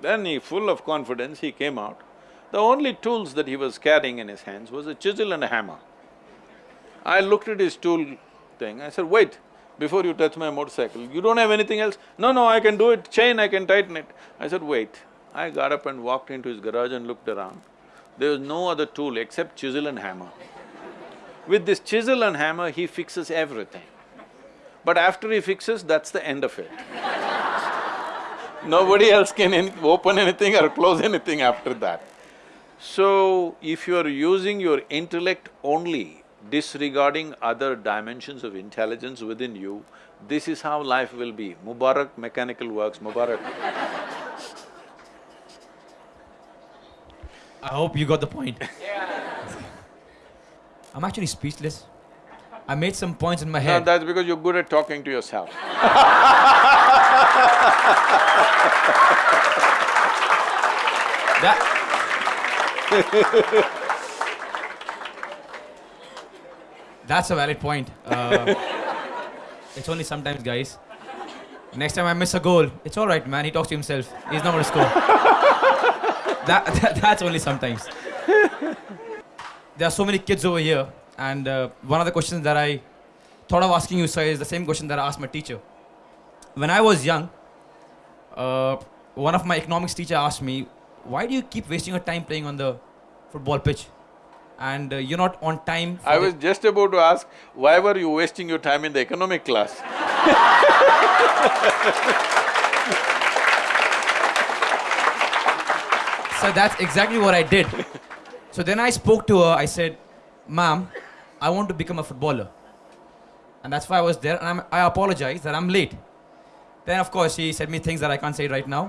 Then he, full of confidence, he came out. The only tools that he was carrying in his hands was a chisel and a hammer. I looked at his tool thing, I said, wait, before you touch my motorcycle, you don't have anything else? No, no, I can do it, chain, I can tighten it. I said, wait. I got up and walked into his garage and looked around. There was no other tool except chisel and hammer. With this chisel and hammer, he fixes everything. But after he fixes, that's the end of it. Nobody else can any open anything or close anything after that. So, if you're using your intellect only, disregarding other dimensions of intelligence within you, this is how life will be. Mubarak Mechanical Works, Mubarak. I hope you got the point. *laughs* I'm actually speechless. I made some points in my No, head. that's because you're good at talking to yourself. *laughs* That… That's a valid point. Uh, *laughs* it's only sometimes, guys. Next time I miss a goal, it's all right, man. He talks to himself. He's not going to score. That, *laughs* that, that's only sometimes. There are so many kids over here, and uh, one of the questions that I thought of asking you, sir, is the same question that I asked my teacher. When I was young, uh, one of my economics teacher asked me, "Why do you keep wasting your time playing on the football pitch, and uh, you're not on time?" for I was just about to ask, why were you wasting your time in the economic class? *laughs* So that's exactly what I did. So then I spoke to her. I said, "Ma'am, I want to become a footballer," and that's why I was there. And I'm, I apologize that I'm late. Then of course she said me things that I can't say right now.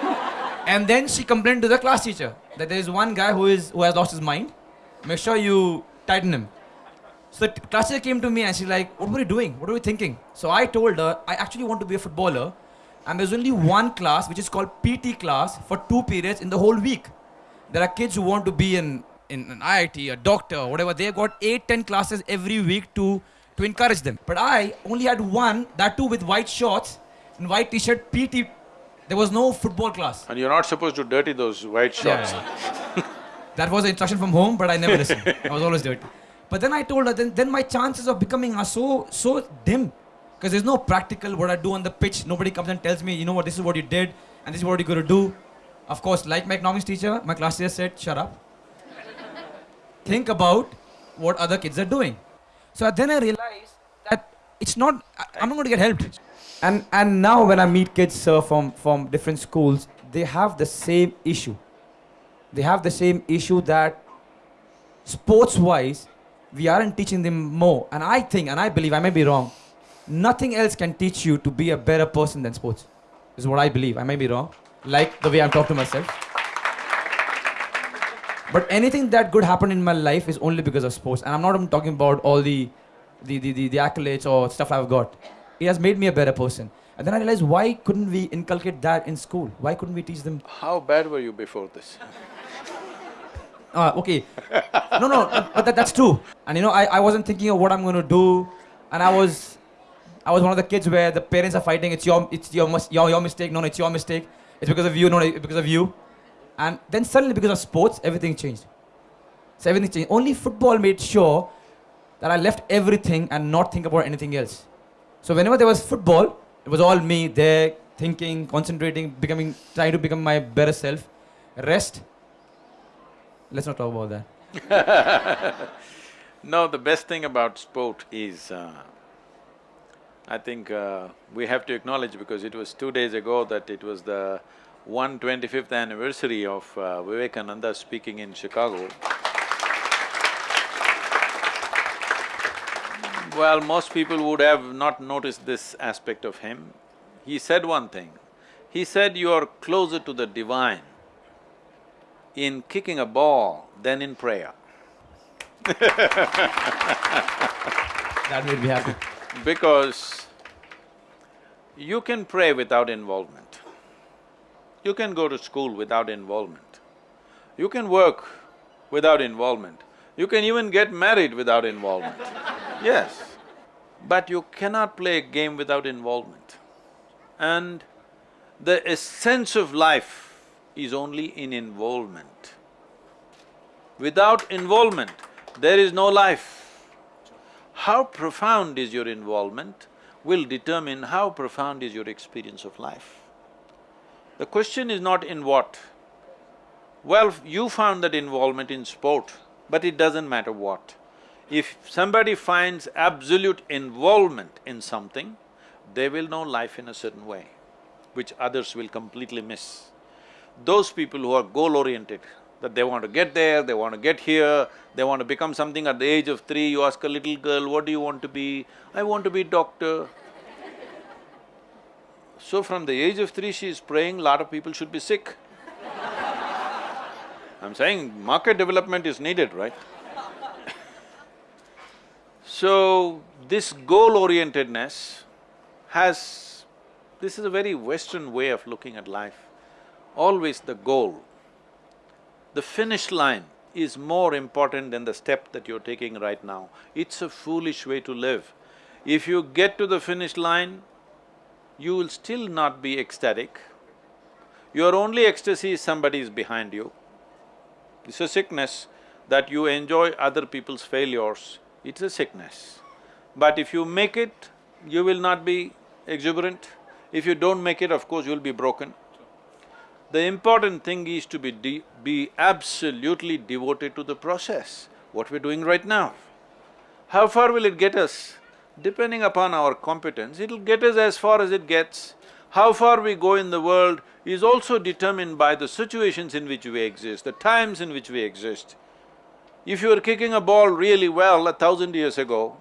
*laughs* and then she complained to the class teacher that there is one guy who is who has lost his mind. Make sure you tighten him. So the class teacher came to me and she's like, "What were you doing? What were you thinking?" So I told her I actually want to be a footballer and there's only one class which is called PT class for two periods in the whole week. There are kids who want to be in, in an IIT, a doctor, whatever. They've got eight, ten classes every week to, to encourage them. But I only had one, that too with white shorts and white t-shirt, PT. There was no football class. And you're not supposed to dirty those white shorts. Yeah, *laughs* that was an instruction from home, but I never listened. I was always dirty. But then I told her, then, then my chances of becoming are so so dim. Because there's no practical what I do on the pitch. Nobody comes and tells me, you know what, this is what you did, and this is what you're gonna do. Of course, like my economics teacher, my class teacher said, shut up. Think about what other kids are doing. So then I realized that it's not, I'm not going to get helped. And, and now when I meet kids uh, from, from different schools, they have the same issue. They have the same issue that sports wise, we aren't teaching them more. And I think, and I believe, I may be wrong, nothing else can teach you to be a better person than sports. Is what I believe. I may be wrong. Like the way I'm talking to myself. But anything that good happened in my life is only because of sports. And I'm not even talking about all the, the, the, the, the accolades or stuff I've got. It has made me a better person. And then I realized why couldn't we inculcate that in school? Why couldn't we teach them How bad were you before this? *laughs* Ah, okay. no, no, but but that, that's true. And you know, I, I wasn't thinking of what I'm going to do, and I was, I was one of the kids where the parents are fighting. It's your, it's your, your, your mistake. No, no, it's your mistake. It's because of you. No, it's because of you. And then suddenly, because of sports, everything changed. So everything changed. Only football made sure that I left everything and not think about anything else. So whenever there was football, it was all me there, thinking, concentrating, becoming, trying to become my better self. Rest. Let's not talk about that. *laughs* No, the best thing about sport is, uh, I think uh, we have to acknowledge because it was two days ago that it was the 125th anniversary of uh, Vivekananda speaking in Chicago. Well, most people would have not noticed this aspect of him. He said one thing, he said, you are closer to the divine in kicking a ball than in prayer. That made me happy. Because you can pray without involvement. You can go to school without involvement. You can work without involvement. You can even get married without involvement. *laughs* Yes. But you cannot play a game without involvement. And the essence of life is only in involvement. Without involvement, there is no life. How profound is your involvement will determine how profound is your experience of life. The question is not in what. Well, you found that involvement in sport, but it doesn't matter what. If somebody finds absolute involvement in something, they will know life in a certain way, which others will completely miss. Those people who are goal-oriented, that they want to get there, they want to get here, they want to become something at the age of three, you ask a little girl, what do you want to be? I want to be doctor. So from the age of three, she is praying, lot of people should be sick. *laughs* I'm saying market development is needed, right? *laughs* So, this goal-orientedness has… this is a very Western way of looking at life. Always the goal. The finish line is more important than the step that you're taking right now. It's a foolish way to live. If you get to the finish line, you will still not be ecstatic. Your only ecstasy is somebody is behind you. It's a sickness that you enjoy other people's failures, it's a sickness. But if you make it, you will not be exuberant. If you don't make it, of course, you'll be broken. The important thing is to be be absolutely devoted to the process, what we're doing right now. How far will it get us? Depending upon our competence, it'll get us as far as it gets. How far we go in the world is also determined by the situations in which we exist, the times in which we exist. If you were kicking a ball really well a thousand years ago,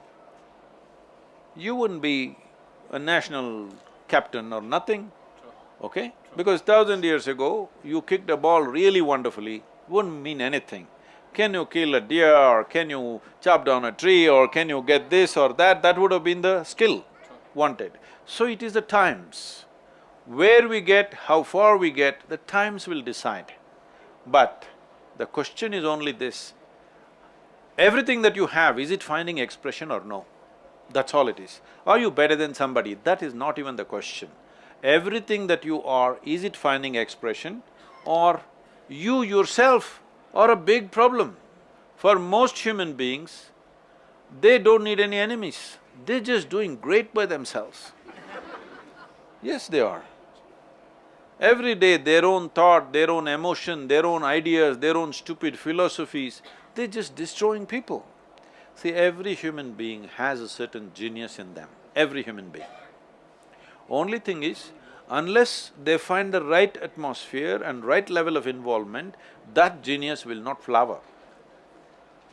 you wouldn't be a national captain or nothing, okay? Because thousand years ago, you kicked a ball really wonderfully, wouldn't mean anything. Can you kill a deer or can you chop down a tree or can you get this or that, that would have been the skill wanted. So it is the times. Where we get, how far we get, the times will decide. But the question is only this, everything that you have, is it finding expression or no? That's all it is. Are you better than somebody? That is not even the question. Everything that you are, is it finding expression or you yourself are a big problem? For most human beings, they don't need any enemies, they're just doing great by themselves. *laughs* Yes, they are. Every day their own thought, their own emotion, their own ideas, their own stupid philosophies, they're just destroying people. See, every human being has a certain genius in them, every human being. Only thing is, unless they find the right atmosphere and right level of involvement, that genius will not flower.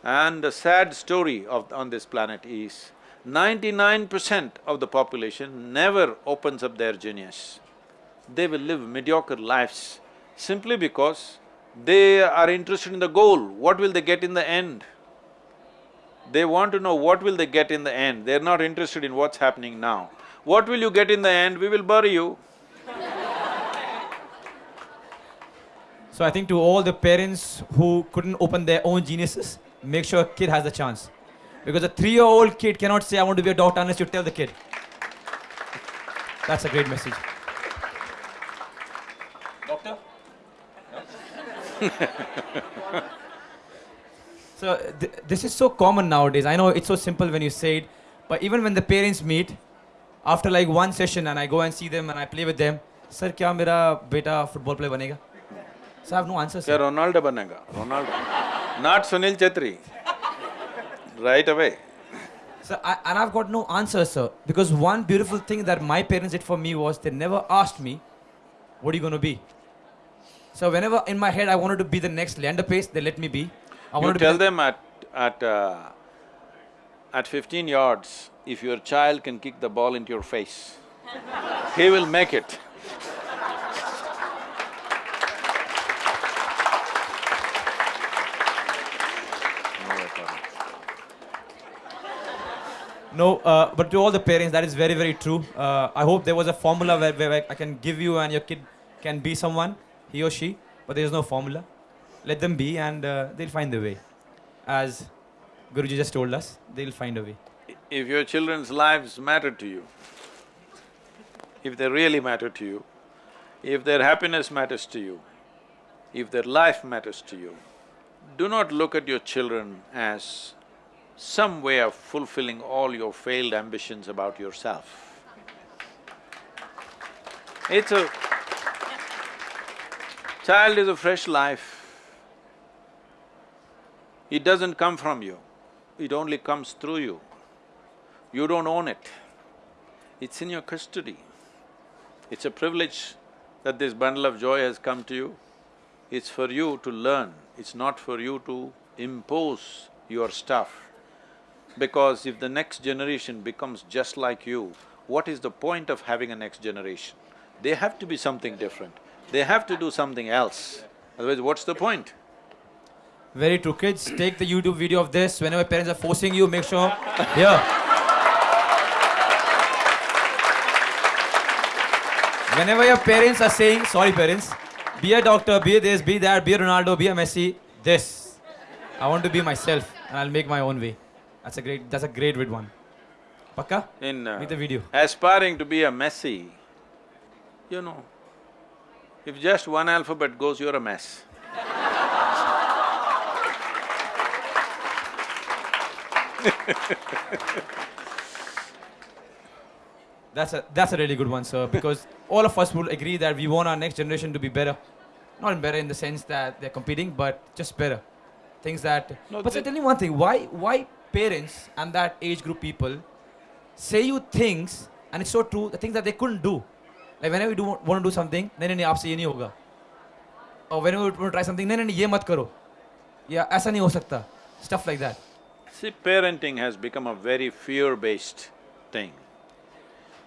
And the sad story of… on this planet is, ninety-nine percent of the population never opens up their genius. They will live mediocre lives simply because they are interested in the goal, what will they get in the end? They want to know what will they get in the end, they're not interested in what's happening now. What will you get in the end? We will bury you. So I think to all the parents who couldn't open their own geniuses, make sure a kid has the chance. Because a three-year-old kid cannot say, I want to be a doctor unless you tell the kid. That's a great message. Doctor? *laughs* so th- this is so common nowadays. I know it's so simple when you say it, but even when the parents meet, after like one session and I go and see them and I play with them, sir, क्या मेरा बेटा football player बनेगा? Sir, I have no answer. ronaldo Ronaldo बनेगा? Ronaldo, not Sunil Chhetri. Right away. Sir, I, and I've got no answer, sir. Because one beautiful thing that my parents did for me was they never asked me, what are you going to be? So whenever in my head I wanted to be the next Leander Paes, they let me be. I you tell be them at at uh, at 15 yards, if your child can kick the ball into your face, he will make it. No, uh, but to all the parents, that is very, very true. Uh, I hope there was a formula where, where I can give you and your kid can be someone, he or she, but there is no formula. Let them be and uh, they'll find their way. As Guruji just told us, they'll find a way. If your children's lives matter to you, if they really matter to you, if their happiness matters to you, if their life matters to you, do not look at your children as some way of fulfilling all your failed ambitions about yourself. It's a… child is a fresh life. It doesn't come from you, it only comes through you. You don't own it. It's in your custody. It's a privilege that this bundle of joy has come to you. It's for you to learn, it's not for you to impose your stuff. Because if the next generation becomes just like you, what is the point of having a next generation? They have to be something different, they have to do something else, otherwise what's the point? Very true. Kids, take the YouTube video of this. Whenever parents are forcing you, make sure, here. Whenever your parents are saying, sorry parents, be a doctor, be this, be that, be a Ronaldo, be a Messi, this. I want to be myself and I'll make my own way. That's a great, that's a great vid one. Pakka? In uh, the video. aspiring to be a Messi, you know, if just one alphabet goes, you're a mess. *laughs* That's a, that's a really good one, sir, because all of us will agree that we want our next generation to be better. Not better in the sense that they're competing, but just better. Things that... No, but tell me one thing, why, why parents and that age group people say you things, and it's so true, the things that they couldn't do. Like whenever you do, want to do something, then you aapse ye nahi hoga. Or whenever you want to try something, then you mat karo. Yeah, aisa nahi ho. Stuff like that. See, parenting has become a very fear-based thing.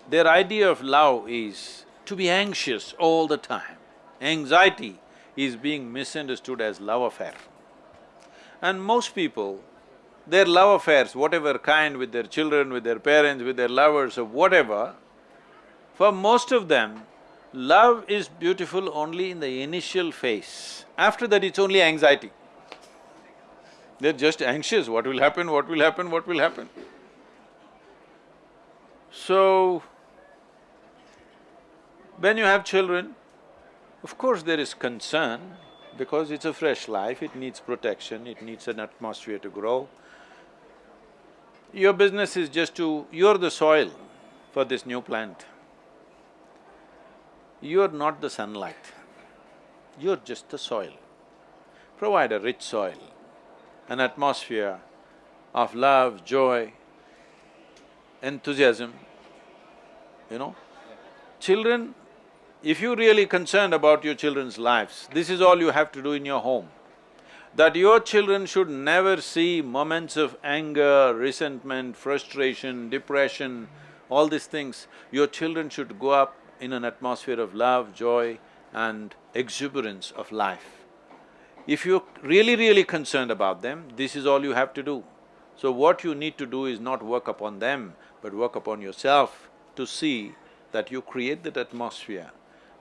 Their idea of love is to be anxious all the time. Anxiety is being misunderstood as love affair. And most people, their love affairs, whatever kind, with their children, with their parents, with their lovers or whatever, for most of them, Love is beautiful only in the initial phase. After that, it's only anxiety. They're just anxious, what will happen, what will happen, what will happen. So, when you have children, of course there is concern because it's a fresh life, it needs protection, it needs an atmosphere to grow. Your business is just to… you're the soil for this new plant. You're not the sunlight, you're just the soil. Provide a rich soil, an atmosphere of love, joy, enthusiasm, you know. Children, if you're really concerned about your children's lives, this is all you have to do in your home. That your children should never see moments of anger, resentment, frustration, depression, all these things. Your children should go up in an atmosphere of love, joy and exuberance of life. If you're really, really concerned about them, this is all you have to do. So what you need to do is not work upon them, but work upon yourself to see that you create that atmosphere.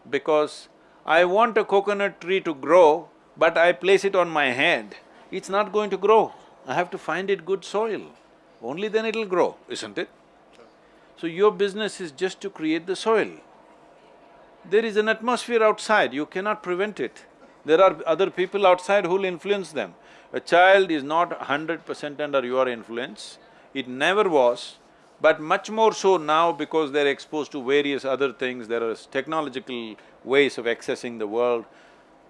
Because I want a coconut tree to grow, but I place it on my head, it's not going to grow. I have to find it good soil, only then it'll grow, isn't it? So your business is just to create the soil. There is an atmosphere outside, you cannot prevent it. There are other people outside who'll influence them. A child is not hundred percent under your influence, it never was, but much more so now because they're exposed to various other things, there are technological ways of accessing the world.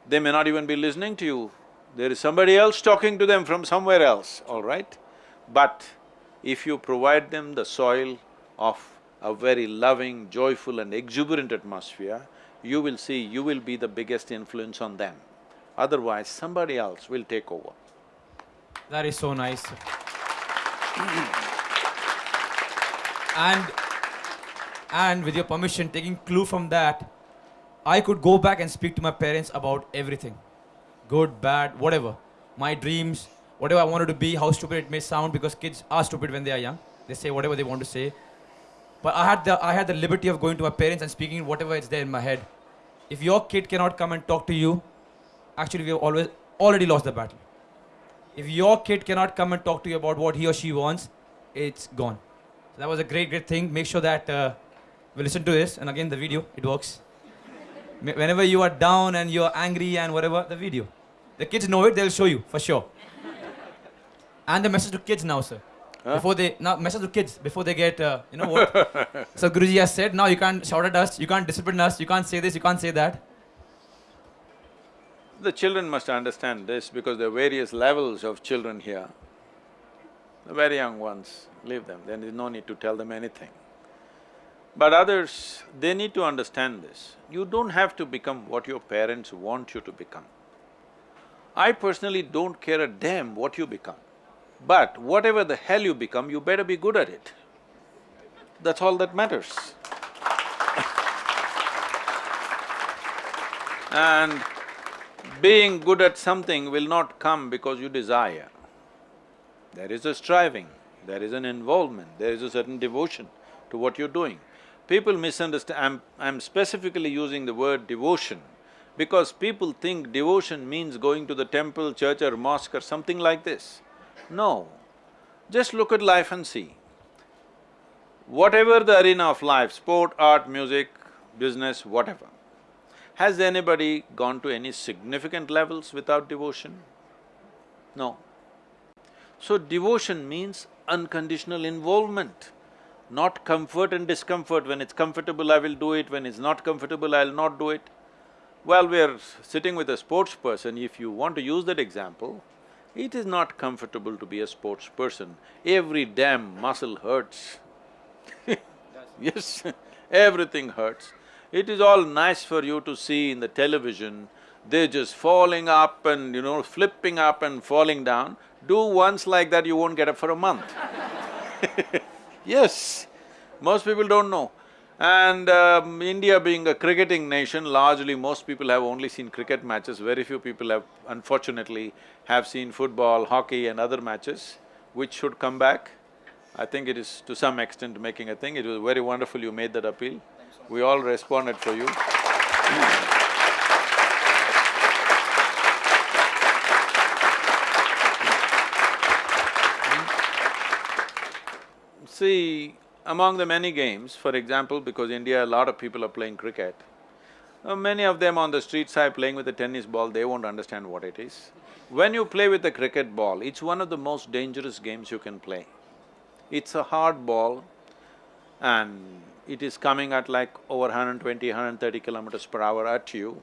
They may not even be listening to you, there is somebody else talking to them from somewhere else, all right? But if you provide them the soil of a very loving, joyful and exuberant atmosphere, you will see you will be the biggest influence on them. Otherwise, somebody else will take over. That is so nice. *clears throat* and… and with your permission, taking clue from that, I could go back and speak to my parents about everything. Good, bad, whatever. My dreams, whatever I wanted to be, how stupid it may sound because kids are stupid when they are young. They say whatever they want to say. But I had the… I had the liberty of going to my parents and speaking whatever is there in my head. If your kid cannot come and talk to you, actually we have always… already lost the battle. If your kid cannot come and talk to you about what he or she wants, it's gone. So that was a great, great thing. Make sure that uh, we listen to this, and again the video, it works. Whenever you are down and you're angry and whatever, the video. The kids know it, they'll show you, for sure. and the message to kids now, sir. Huh? Before they… now message to kids, before they get, uh, you know what? *laughs* so Guruji has said, now you can't shout at us, you can't discipline us, you can't say this, you can't say that. The children must understand this because there are various levels of children here. The very young ones, leave them, there is no need to tell them anything. But others, they need to understand this. You don't have to become what your parents want you to become. I personally don't care a damn what you become. But whatever the hell you become, you better be good at it. That's all that matters. *laughs* and being good at something will not come because you desire. There is a striving, there is an involvement, there is a certain devotion to what you're doing. People misunderstand… I'm, I'm specifically using the word devotion because people think devotion means going to the temple, church or mosque or something like this. No, just look at life and see. Whatever the arena of life, sport, art, music, business, whatever, has anybody gone to any significant levels without devotion? No. So devotion means unconditional involvement, not comfort and discomfort. When it's comfortable, I will do it, when it's not comfortable, I'll not do it. Well, we're sitting with a sports person, if you want to use that example, it is not comfortable to be a sports person. Every damn muscle hurts. *laughs* yes, everything hurts. It is all nice for you to see in the television, they're just falling up and, you know, flipping up and falling down. Do once like that, you won't get up for a month. *laughs* yes, most people don't know. And um, India being a cricketing nation, largely most people have only seen cricket matches, very few people have unfortunately have seen football, hockey and other matches, which should come back. I think it is to some extent making a thing, it was very wonderful you made that appeal. We all responded for you. See, among the many games, for example, because India, a lot of people are playing cricket, uh, many of them on the street side playing with a tennis ball, they won't understand what it is. When you play with a cricket ball, it's one of the most dangerous games you can play. It's a hard ball and it is coming at like over 120, 130 kilometers per hour at you.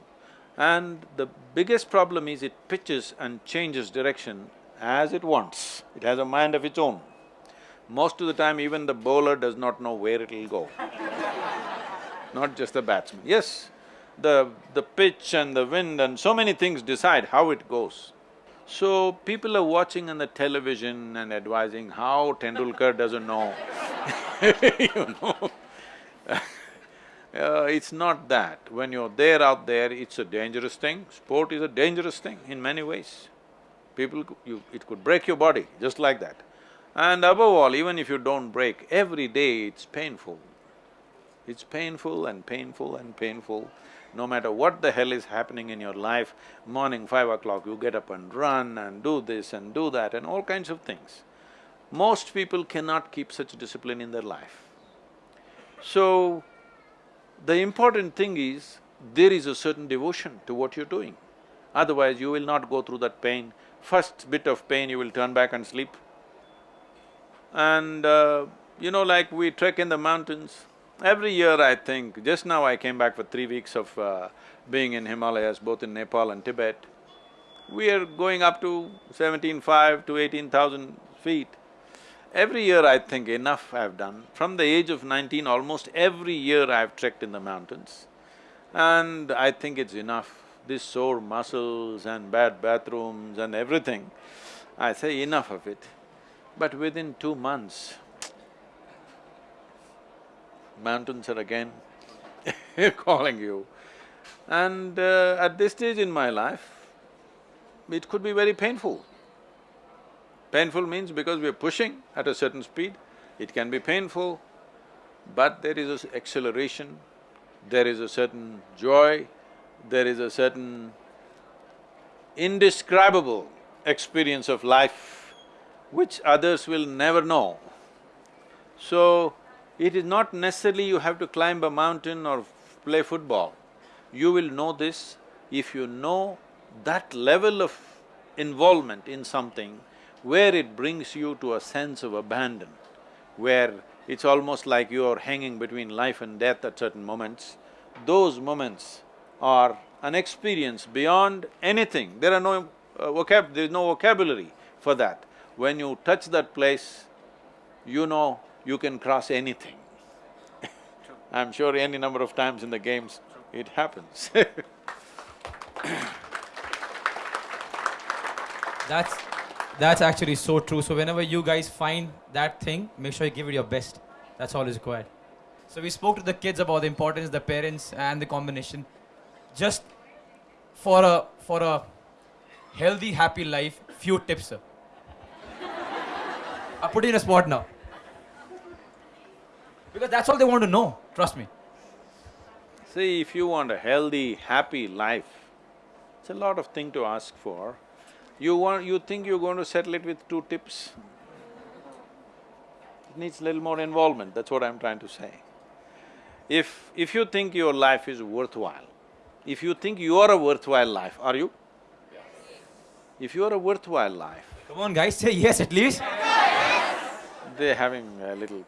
And the biggest problem is it pitches and changes direction as it wants. It has a mind of its own. Most of the time, even the bowler does not know where it'll go not just the batsman. Yes, the… the pitch and the wind and so many things decide how it goes. So, people are watching on the television and advising how Tendulkar doesn't know *laughs* you know *laughs* uh, it's not that. When you're there out there, it's a dangerous thing. Sport is a dangerous thing in many ways. People… you… it could break your body, just like that. And above all, even if you don't break, every day it's painful. It's painful and painful and painful. No matter what the hell is happening in your life, morning five o'clock you get up and run and do this and do that and all kinds of things. Most people cannot keep such discipline in their life. So, the important thing is, there is a certain devotion to what you're doing. Otherwise, you will not go through that pain. First bit of pain, you will turn back and sleep. And uh, you know, like we trek in the mountains, every year I think, just now I came back for three weeks of uh, being in Himalayas, both in Nepal and Tibet. We are going up to seventeen-five to eighteen thousand feet. Every year I think enough I've done. From the age of nineteen, almost every year I've trekked in the mountains. And I think it's enough. These sore muscles and bad bathrooms and everything, I say enough of it. But within two months, mountains are again *laughs* calling you. And uh, at this stage in my life, it could be very painful. Painful means because we are pushing at a certain speed, it can be painful, but there is a acceleration, there is a certain joy, there is a certain indescribable experience of life which others will never know. So, it is not necessarily you have to climb a mountain or play football. You will know this if you know that level of involvement in something where it brings you to a sense of abandon, where it's almost like you're hanging between life and death at certain moments, those moments are an experience beyond anything. There are no uh, vocab… there's no vocabulary for that. When you touch that place, you know you can cross anything. I'm sure any number of times in the games, it happens *laughs* That's… that's actually so true. So whenever you guys find that thing, make sure you give it your best. That's all is required. So we spoke to the kids about the importance, the parents and the combination. Just for a… for a healthy, happy life, few tips, sir. I put you in a spot now. Because that's all they want to know, trust me. See, if you want a healthy, happy life, it's a lot of thing to ask for. You want… you think you're going to settle it with two tips? It needs a little more involvement, that's what I'm trying to say. If… if you think your life is worthwhile, if you think you are a worthwhile life, are you? Yes. If you are a worthwhile life… Come on guys, say yes at least they're having a little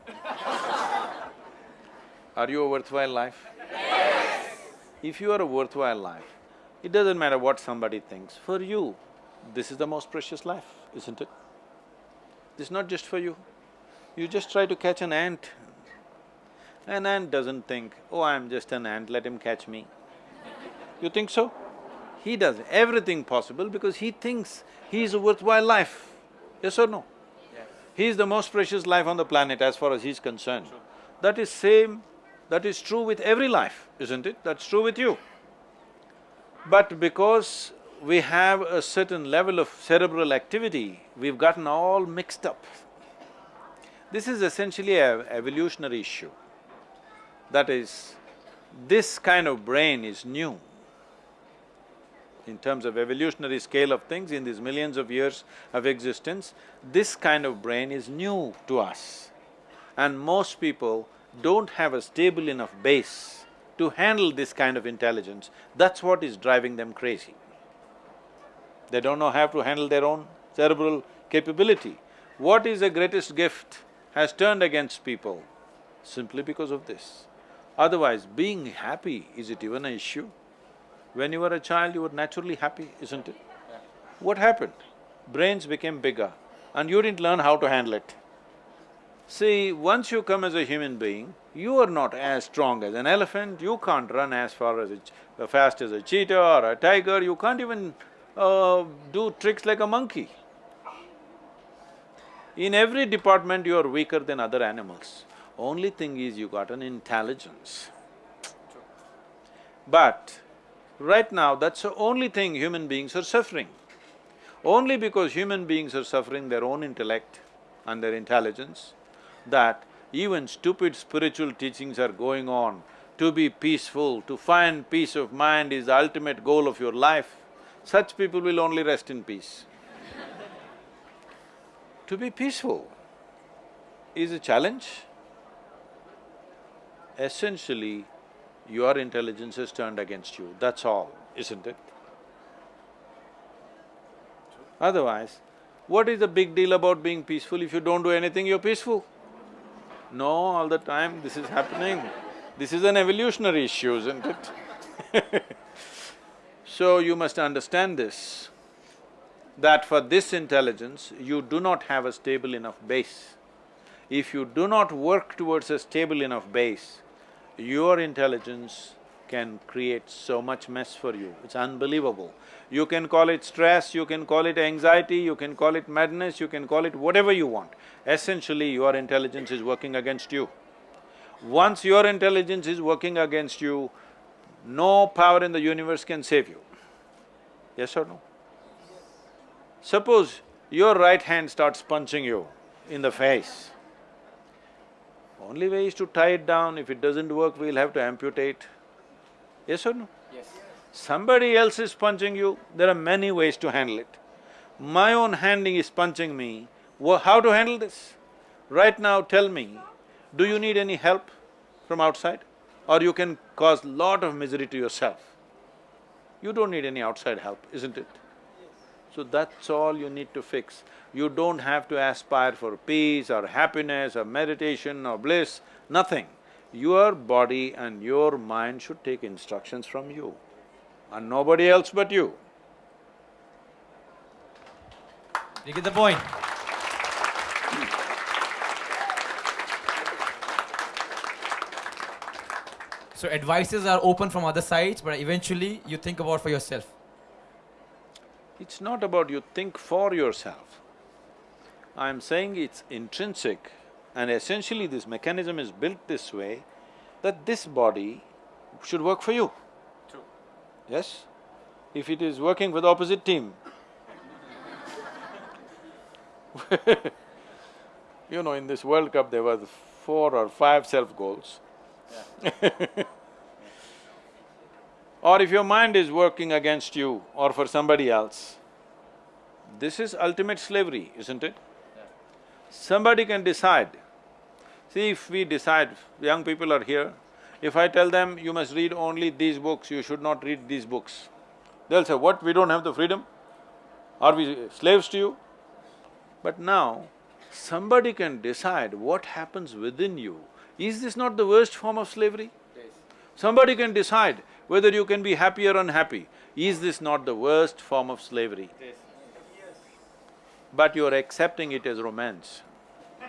Are you a worthwhile life? Yes! If you are a worthwhile life, it doesn't matter what somebody thinks, for you, this is the most precious life, isn't it? This is not just for you. You just try to catch an ant. An ant doesn't think, oh, I'm just an ant, let him catch me. You think so? He does everything possible because he thinks he is a worthwhile life. Yes or no? He is the most precious life on the planet as far as he's concerned. That is same, that is true with every life, isn't it? That's true with you. But because we have a certain level of cerebral activity, we've gotten all mixed up. This is essentially a evolutionary issue. That is, this kind of brain is new. In terms of evolutionary scale of things, in these millions of years of existence, this kind of brain is new to us. And most people don't have a stable enough base to handle this kind of intelligence, that's what is driving them crazy. They don't know how to handle their own cerebral capability. What is the greatest gift has turned against people simply because of this. Otherwise, being happy, is it even an issue? When you were a child, you were naturally happy, isn't it? What happened? Brains became bigger and you didn't learn how to handle it. See, once you come as a human being, you are not as strong as an elephant, you can't run as far as a fast as a cheetah or a tiger, you can't even uh, do tricks like a monkey. In every department you are weaker than other animals. Only thing is you got an intelligence. But right now that's the only thing human beings are suffering. Only because human beings are suffering their own intellect and their intelligence, that even stupid spiritual teachings are going on. To be peaceful, to find peace of mind is the ultimate goal of your life. Such people will only rest in peace. *laughs* to be peaceful is a challenge. Essentially, your intelligence is turned against you, that's all, isn't it? Otherwise, what is the big deal about being peaceful? If you don't do anything, you're peaceful. No, all the time this is happening. This is an evolutionary issue, isn't it? *laughs* so you must understand this, that for this intelligence, you do not have a stable enough base. If you do not work towards a stable enough base, your intelligence can create so much mess for you, it's unbelievable. You can call it stress, you can call it anxiety, you can call it madness, you can call it whatever you want. Essentially, your intelligence is working against you. Once your intelligence is working against you, no power in the universe can save you. Yes or no? Suppose your right hand starts punching you in the face. Only way is to tie it down, if it doesn't work, we'll have to amputate. Yes or no? Yes. Somebody else is punching you, there are many ways to handle it. My own handing is punching me, how to handle this? Right now tell me, do you need any help from outside? Or you can cause lot of misery to yourself? You don't need any outside help, isn't it? So that's all you need to fix. You don't have to aspire for peace or happiness or meditation or bliss, nothing. Your body and your mind should take instructions from you and nobody else but you. You get the point. So advices are open from other sides, but eventually you think about for yourself. It's not about you think for yourself. I'm saying it's intrinsic and essentially this mechanism is built this way that this body should work for you. True. Yes? If it is working for the opposite team, *laughs* you know, in this World Cup there were four or five self-goals. *laughs* or if your mind is working against you or for somebody else, this is ultimate slavery, isn't it? Somebody can decide. See, if we decide, young people are here, if I tell them, you must read only these books, you should not read these books, they'll say, what, we don't have the freedom? Are we slaves to you? But now, somebody can decide what happens within you. Is this not the worst form of slavery? Yes. Somebody can decide whether you can be happy or unhappy. Is this not the worst form of slavery? Yes but you're accepting it as romance. *laughs*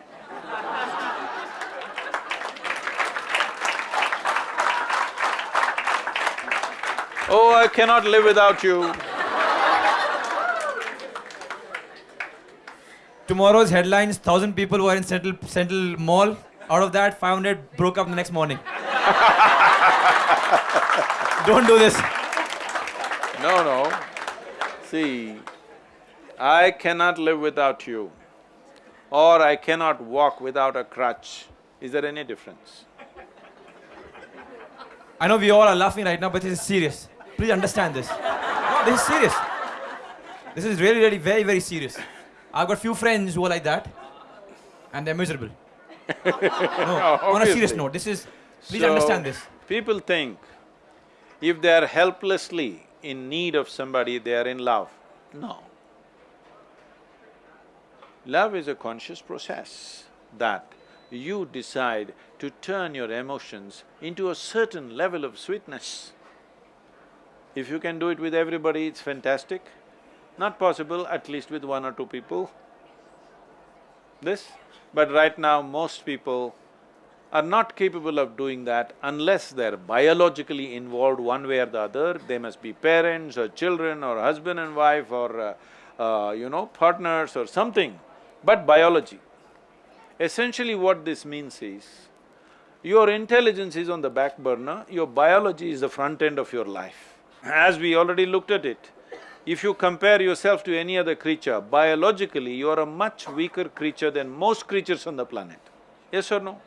oh, I cannot live without you. Tomorrow's headlines, thousand people were in Central, Central Mall. Out of that, 500 broke up the next morning. *laughs* Don't do this. No, no. See, I cannot live without you or I cannot walk without a crutch. Is there any difference? I know we all are laughing right now, but this is serious. Please understand this. No, this is serious. This is really, really very, very serious. I've got few friends who are like that, and they're miserable. *laughs* no, on a serious note, this is. Please So, understand this. People think if they are helplessly in need of somebody, they are in love. No. Love is a conscious process that you decide to turn your emotions into a certain level of sweetness. If you can do it with everybody, it's fantastic. Not possible, at least with one or two people. This, but right now most people are not capable of doing that unless they're biologically involved one way or the other. They must be parents or children or husband and wife or, uh, uh, you know, partners or something, but biology. Essentially what this means is, your intelligence is on the back burner, your biology is the front end of your life. As we already looked at it, if you compare yourself to any other creature, biologically you are a much weaker creature than most creatures on the planet. Yes or no?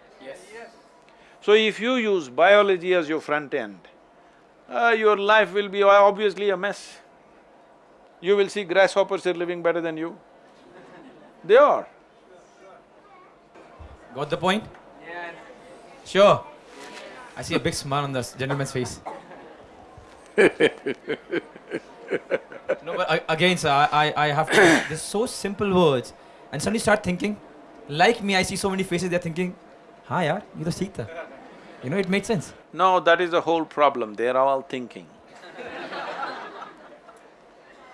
So if you use biology as your front end, uh, your life will be obviously a mess. You will see grasshoppers are living better than you. They are. Got the point? Yeah. Sure. I see a big smile on this gentleman's face. no, but uh, again, sir, I, I have to. *coughs* There's so simple words, and suddenly start thinking. Like me, I see so many faces. They're thinking, "Ha, yaar, ye to seekh. You know, it makes sense. No, that is the whole problem, they're all thinking.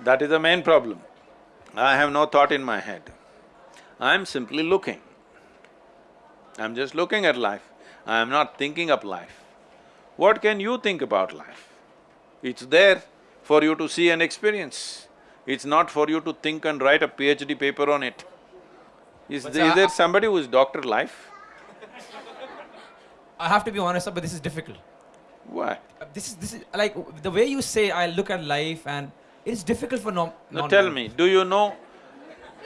that is the main problem. I have no thought in my head. I'm simply looking. I'm just looking at life. I am not thinking of life. What can you think about life? It's there for you to see and experience. It's not for you to think and write a PhD paper on it. Is there, is sir, there somebody who is doctor life? I have to be honest, but this is difficult. Why? Uh, This is this is like the way you say I look at life, and it's difficult for non. Now tell me, do you know,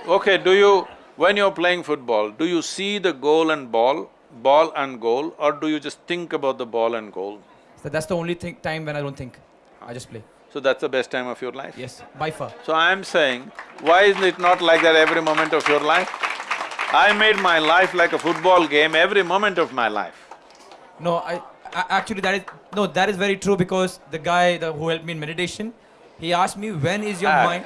okay, do you, when you're playing football, do you see the goal and ball, ball and goal, or do you just think about the ball and goal? So that's the only thing, time when I don't think. I just play. So that's the best time of your life? Yes, by far. So I'm saying, why isn't it not like that every moment of your life? I made my life like a football game every moment of my life. No, I, I actually that is no, that is very true because the guy the, who helped me in meditation, he asked me when is your Ah. mind.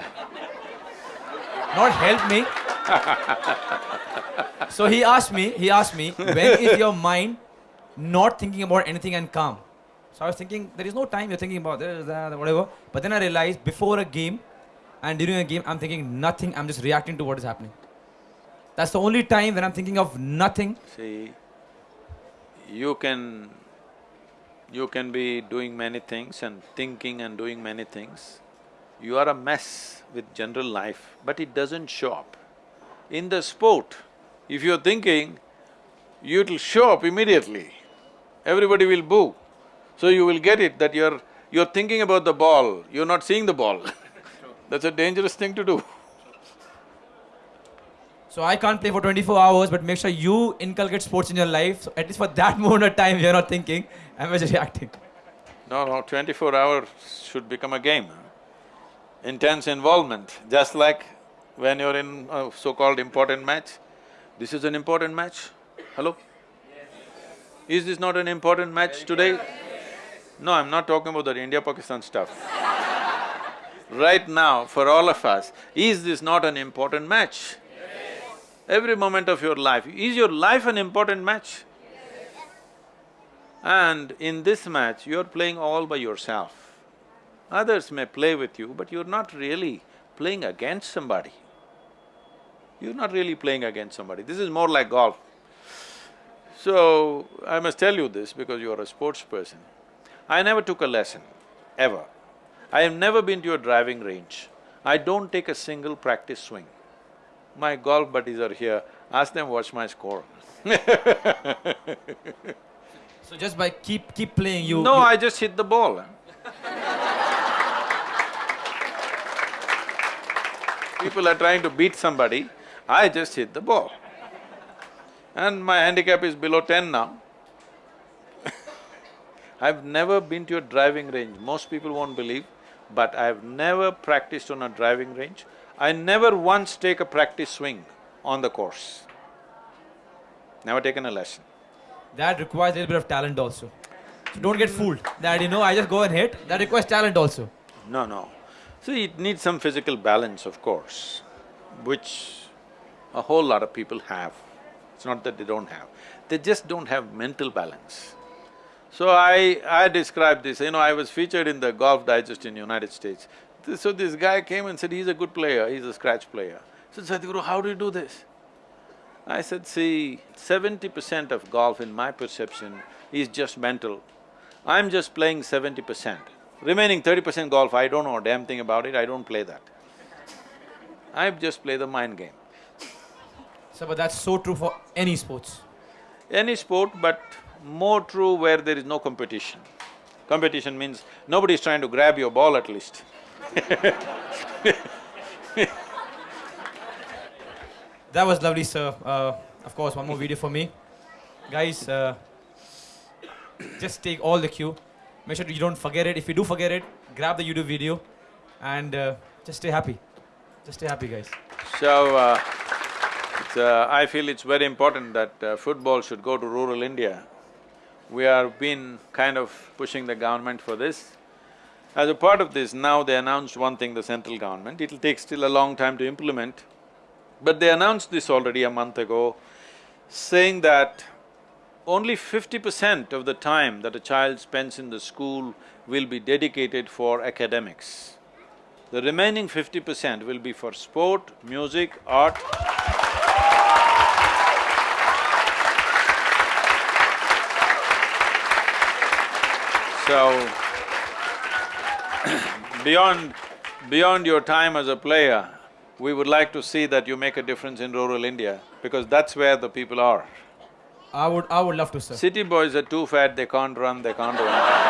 Not help me. *laughs* so he asked me, he asked me, when is your mind not thinking about anything and calm? So I was thinking, there is no time you're thinking about this, that, whatever. But then I realized before a game and during a game, I'm thinking nothing, I'm just reacting to what is happening. That's the only time when I'm thinking of nothing. See, you can… you can be doing many things and thinking and doing many things. You are a mess with general life, but it doesn't show up. In the sport, if you're thinking, it'll show up immediately. Everybody will boo. So you will get it that you're… you're thinking about the ball, you're not seeing the ball. *laughs* That's a dangerous thing to do. So I can't play for 24 hours, but make sure you inculcate sports in your life. So at least for that *laughs* moment of time, you're not thinking, I'm just reacting. No, no, twenty-four hours should become a game. Intense involvement, just like when you're in a so-called important match. This is an important match, hello? Is this not an important match today? No, I'm not talking about the India-Pakistan stuff. *laughs* Right now, for all of us, is this not an important match? Every moment of your life, is your life an important match? And in this match, you're playing all by yourself. Others may play with you, but you're not really playing against somebody. You're not really playing against somebody. This is more like golf. So, I must tell you this because you're a sports person. I never took a lesson, ever. I have never been to a driving range. I don't take a single practice swing. My golf buddies are here, ask them what's my score. *laughs* So just by keep keep playing, you. No, you- I just hit the ball. People are trying to beat somebody, I just hit the ball. And my handicap is below ten now. *laughs* I've never been to a driving range, most people won't believe, but I've never practiced on a driving range. I never once take a practice swing on the course. Never taken a lesson. That requires a little bit of talent also. So don't get fooled that, you know, I just go and hit. That requires talent also. No, no. See, it needs some physical balance, of course, which a whole lot of people have. It's not that they don't have, they just don't have mental balance. So I… I described this, you know, I was featured in the Golf Digest in United States. Th- So this guy came and said, he's a good player, he's a scratch player. Said, Sadhguru, how do you do this? I said, see, seventy percent of golf in my perception is just mental. I'm just playing seventy percent. Remaining thirty percent golf, I don't know a damn thing about it, I don't play that. I just play the mind game. So, but that's so true for any sports. Any sport, but more true where there is no competition. Competition means nobody is trying to grab your ball at least. *laughs* That was lovely, sir. Uh, of course, one more video for me. Guys, uh, just take all the cue. Make sure you don't forget it. If you do forget it, grab the YouTube video and uh, just stay happy. Just stay happy, guys. So, uh, it's, uh, I feel it's very important that uh, football should go to rural India. We have been kind of pushing the government for this. As a part of this, now they announced one thing, the central government, it'll take still a long time to implement. But they announced this already a month ago, saying that only fifty percent of the time that a child spends in the school will be dedicated for academics. The remaining fifty percent will be for sport, music, art. So, *clears throat* beyond… beyond your time as a player, we would like to see that you make a difference in rural India, because that's where the people are. I would… I would love to, sir. City boys are too fat, they can't run, they can't run.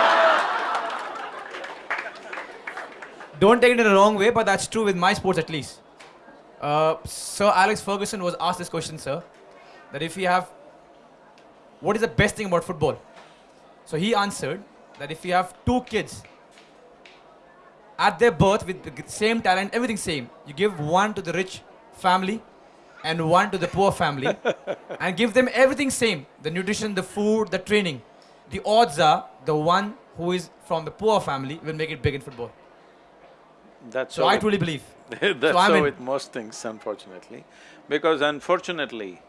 Don't take it in the wrong way, but that's true with my sports at least. Uh, Sir Alex Ferguson was asked this question, sir, that if you have, what is the best thing about football? So he answered that if you have two kids at their birth with the same talent, everything same, you give one to the rich family and one to the poor family *laughs* and give them everything same, the nutrition, the food, the training. The odds are the one who is from the poor family will make it big in football. That's So how I truly *laughs* believe. That's So so in. with most things, unfortunately. Because unfortunately,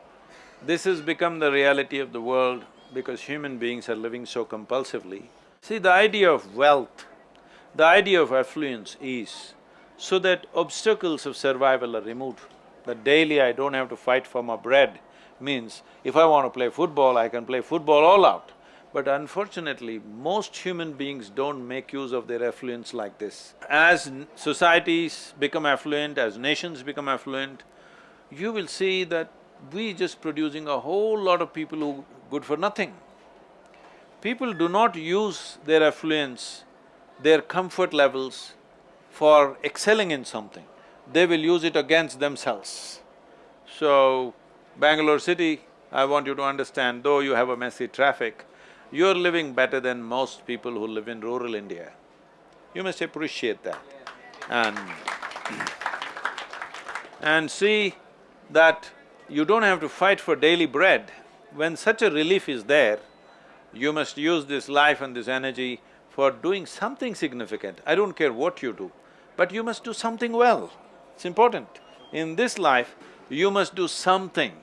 this has become the reality of the world because human beings are living so compulsively. See, the idea of wealth, the idea of affluence is so that obstacles of survival are removed. That daily I don't have to fight for my bread means if I want to play football, I can play football all out. But unfortunately, most human beings don't make use of their affluence like this. As societies become affluent, as nations become affluent, you will see that we just producing a whole lot of people who good for nothing. People do not use their affluence, their comfort levels for excelling in something. They will use it against themselves. So, Bangalore city, I want you to understand, though you have a messy traffic, you're living better than most people who live in rural India. You must appreciate that. And *clears throat* and see that you don't have to fight for daily bread. When such a relief is there, you must use this life and this energy for doing something significant. I don't care what you do, but you must do something well. It's important. In this life, you must do something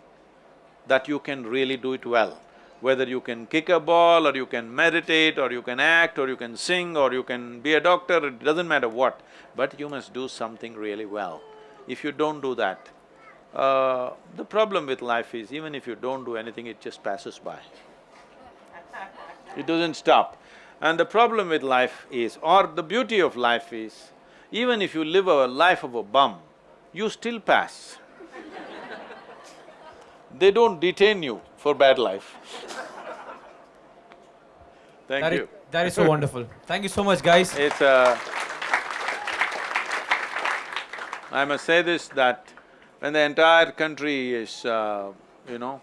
that you can really do it well. Whether you can kick a ball, or you can meditate, or you can act, or you can sing, or you can be a doctor, it doesn't matter what, but you must do something really well. If you don't do that, uh, the problem with life is even if you don't do anything, it just passes by. It doesn't stop. And the problem with life is, or the beauty of life is, even if you live a life of a bum, you still pass. they don't detain you for bad life. Thank That is, you. that is so wonderful. Thank you so much, guys. It's a… I must say this, that when the entire country is, uh, you know,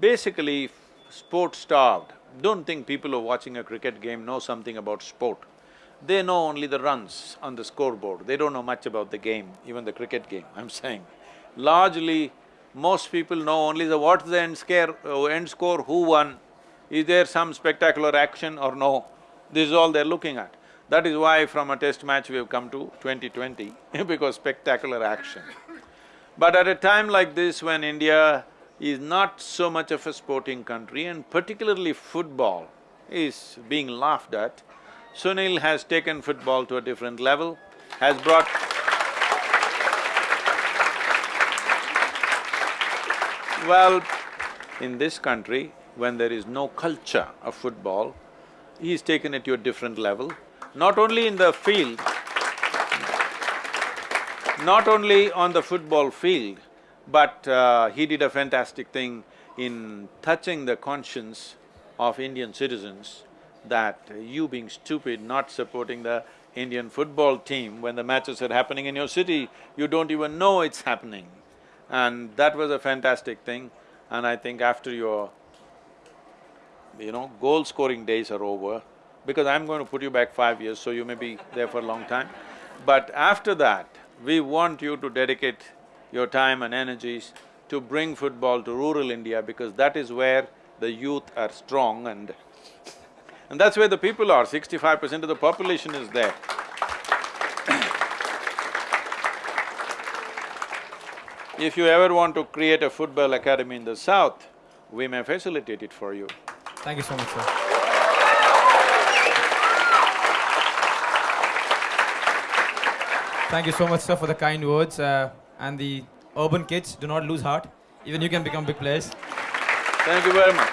basically sport starved, don't think people who are watching a cricket game know something about sport. They know only the runs on the scoreboard, they don't know much about the game, even the cricket game, *laughs* I'm saying. Largely, most people know only the what's the end scare, uh, end score, who won, is there some spectacular action or no? This is all they're looking at. That is why from a test match we have come to 2020 *laughs* because spectacular action. But at a time like this when India is not so much of a sporting country and particularly football is being laughed at, Sunil has taken football to a different level, has brought Well, in this country, when there is no culture of football, he's taken it to a different level, not only in the field, not only on the football field, but uh, he did a fantastic thing in touching the conscience of Indian citizens that you being stupid, not supporting the Indian football team when the matches are happening in your city, you don't even know it's happening. And that was a fantastic thing and I think after your, you know, goal-scoring days are over, because I'm going to put you back five years, so you may be there for a long time. But after that, we want you to dedicate your time and energies to bring football to rural India because that is where the youth are strong and and that's where the people are, sixty-five percent of the population is there. *coughs* If you ever want to create a football academy in the south, we may facilitate it for you. Thank you so much, sir. Thank you so much, sir, for the kind words. Uh, and the urban kids, do not lose heart. Even you can become big players. Thank you very much.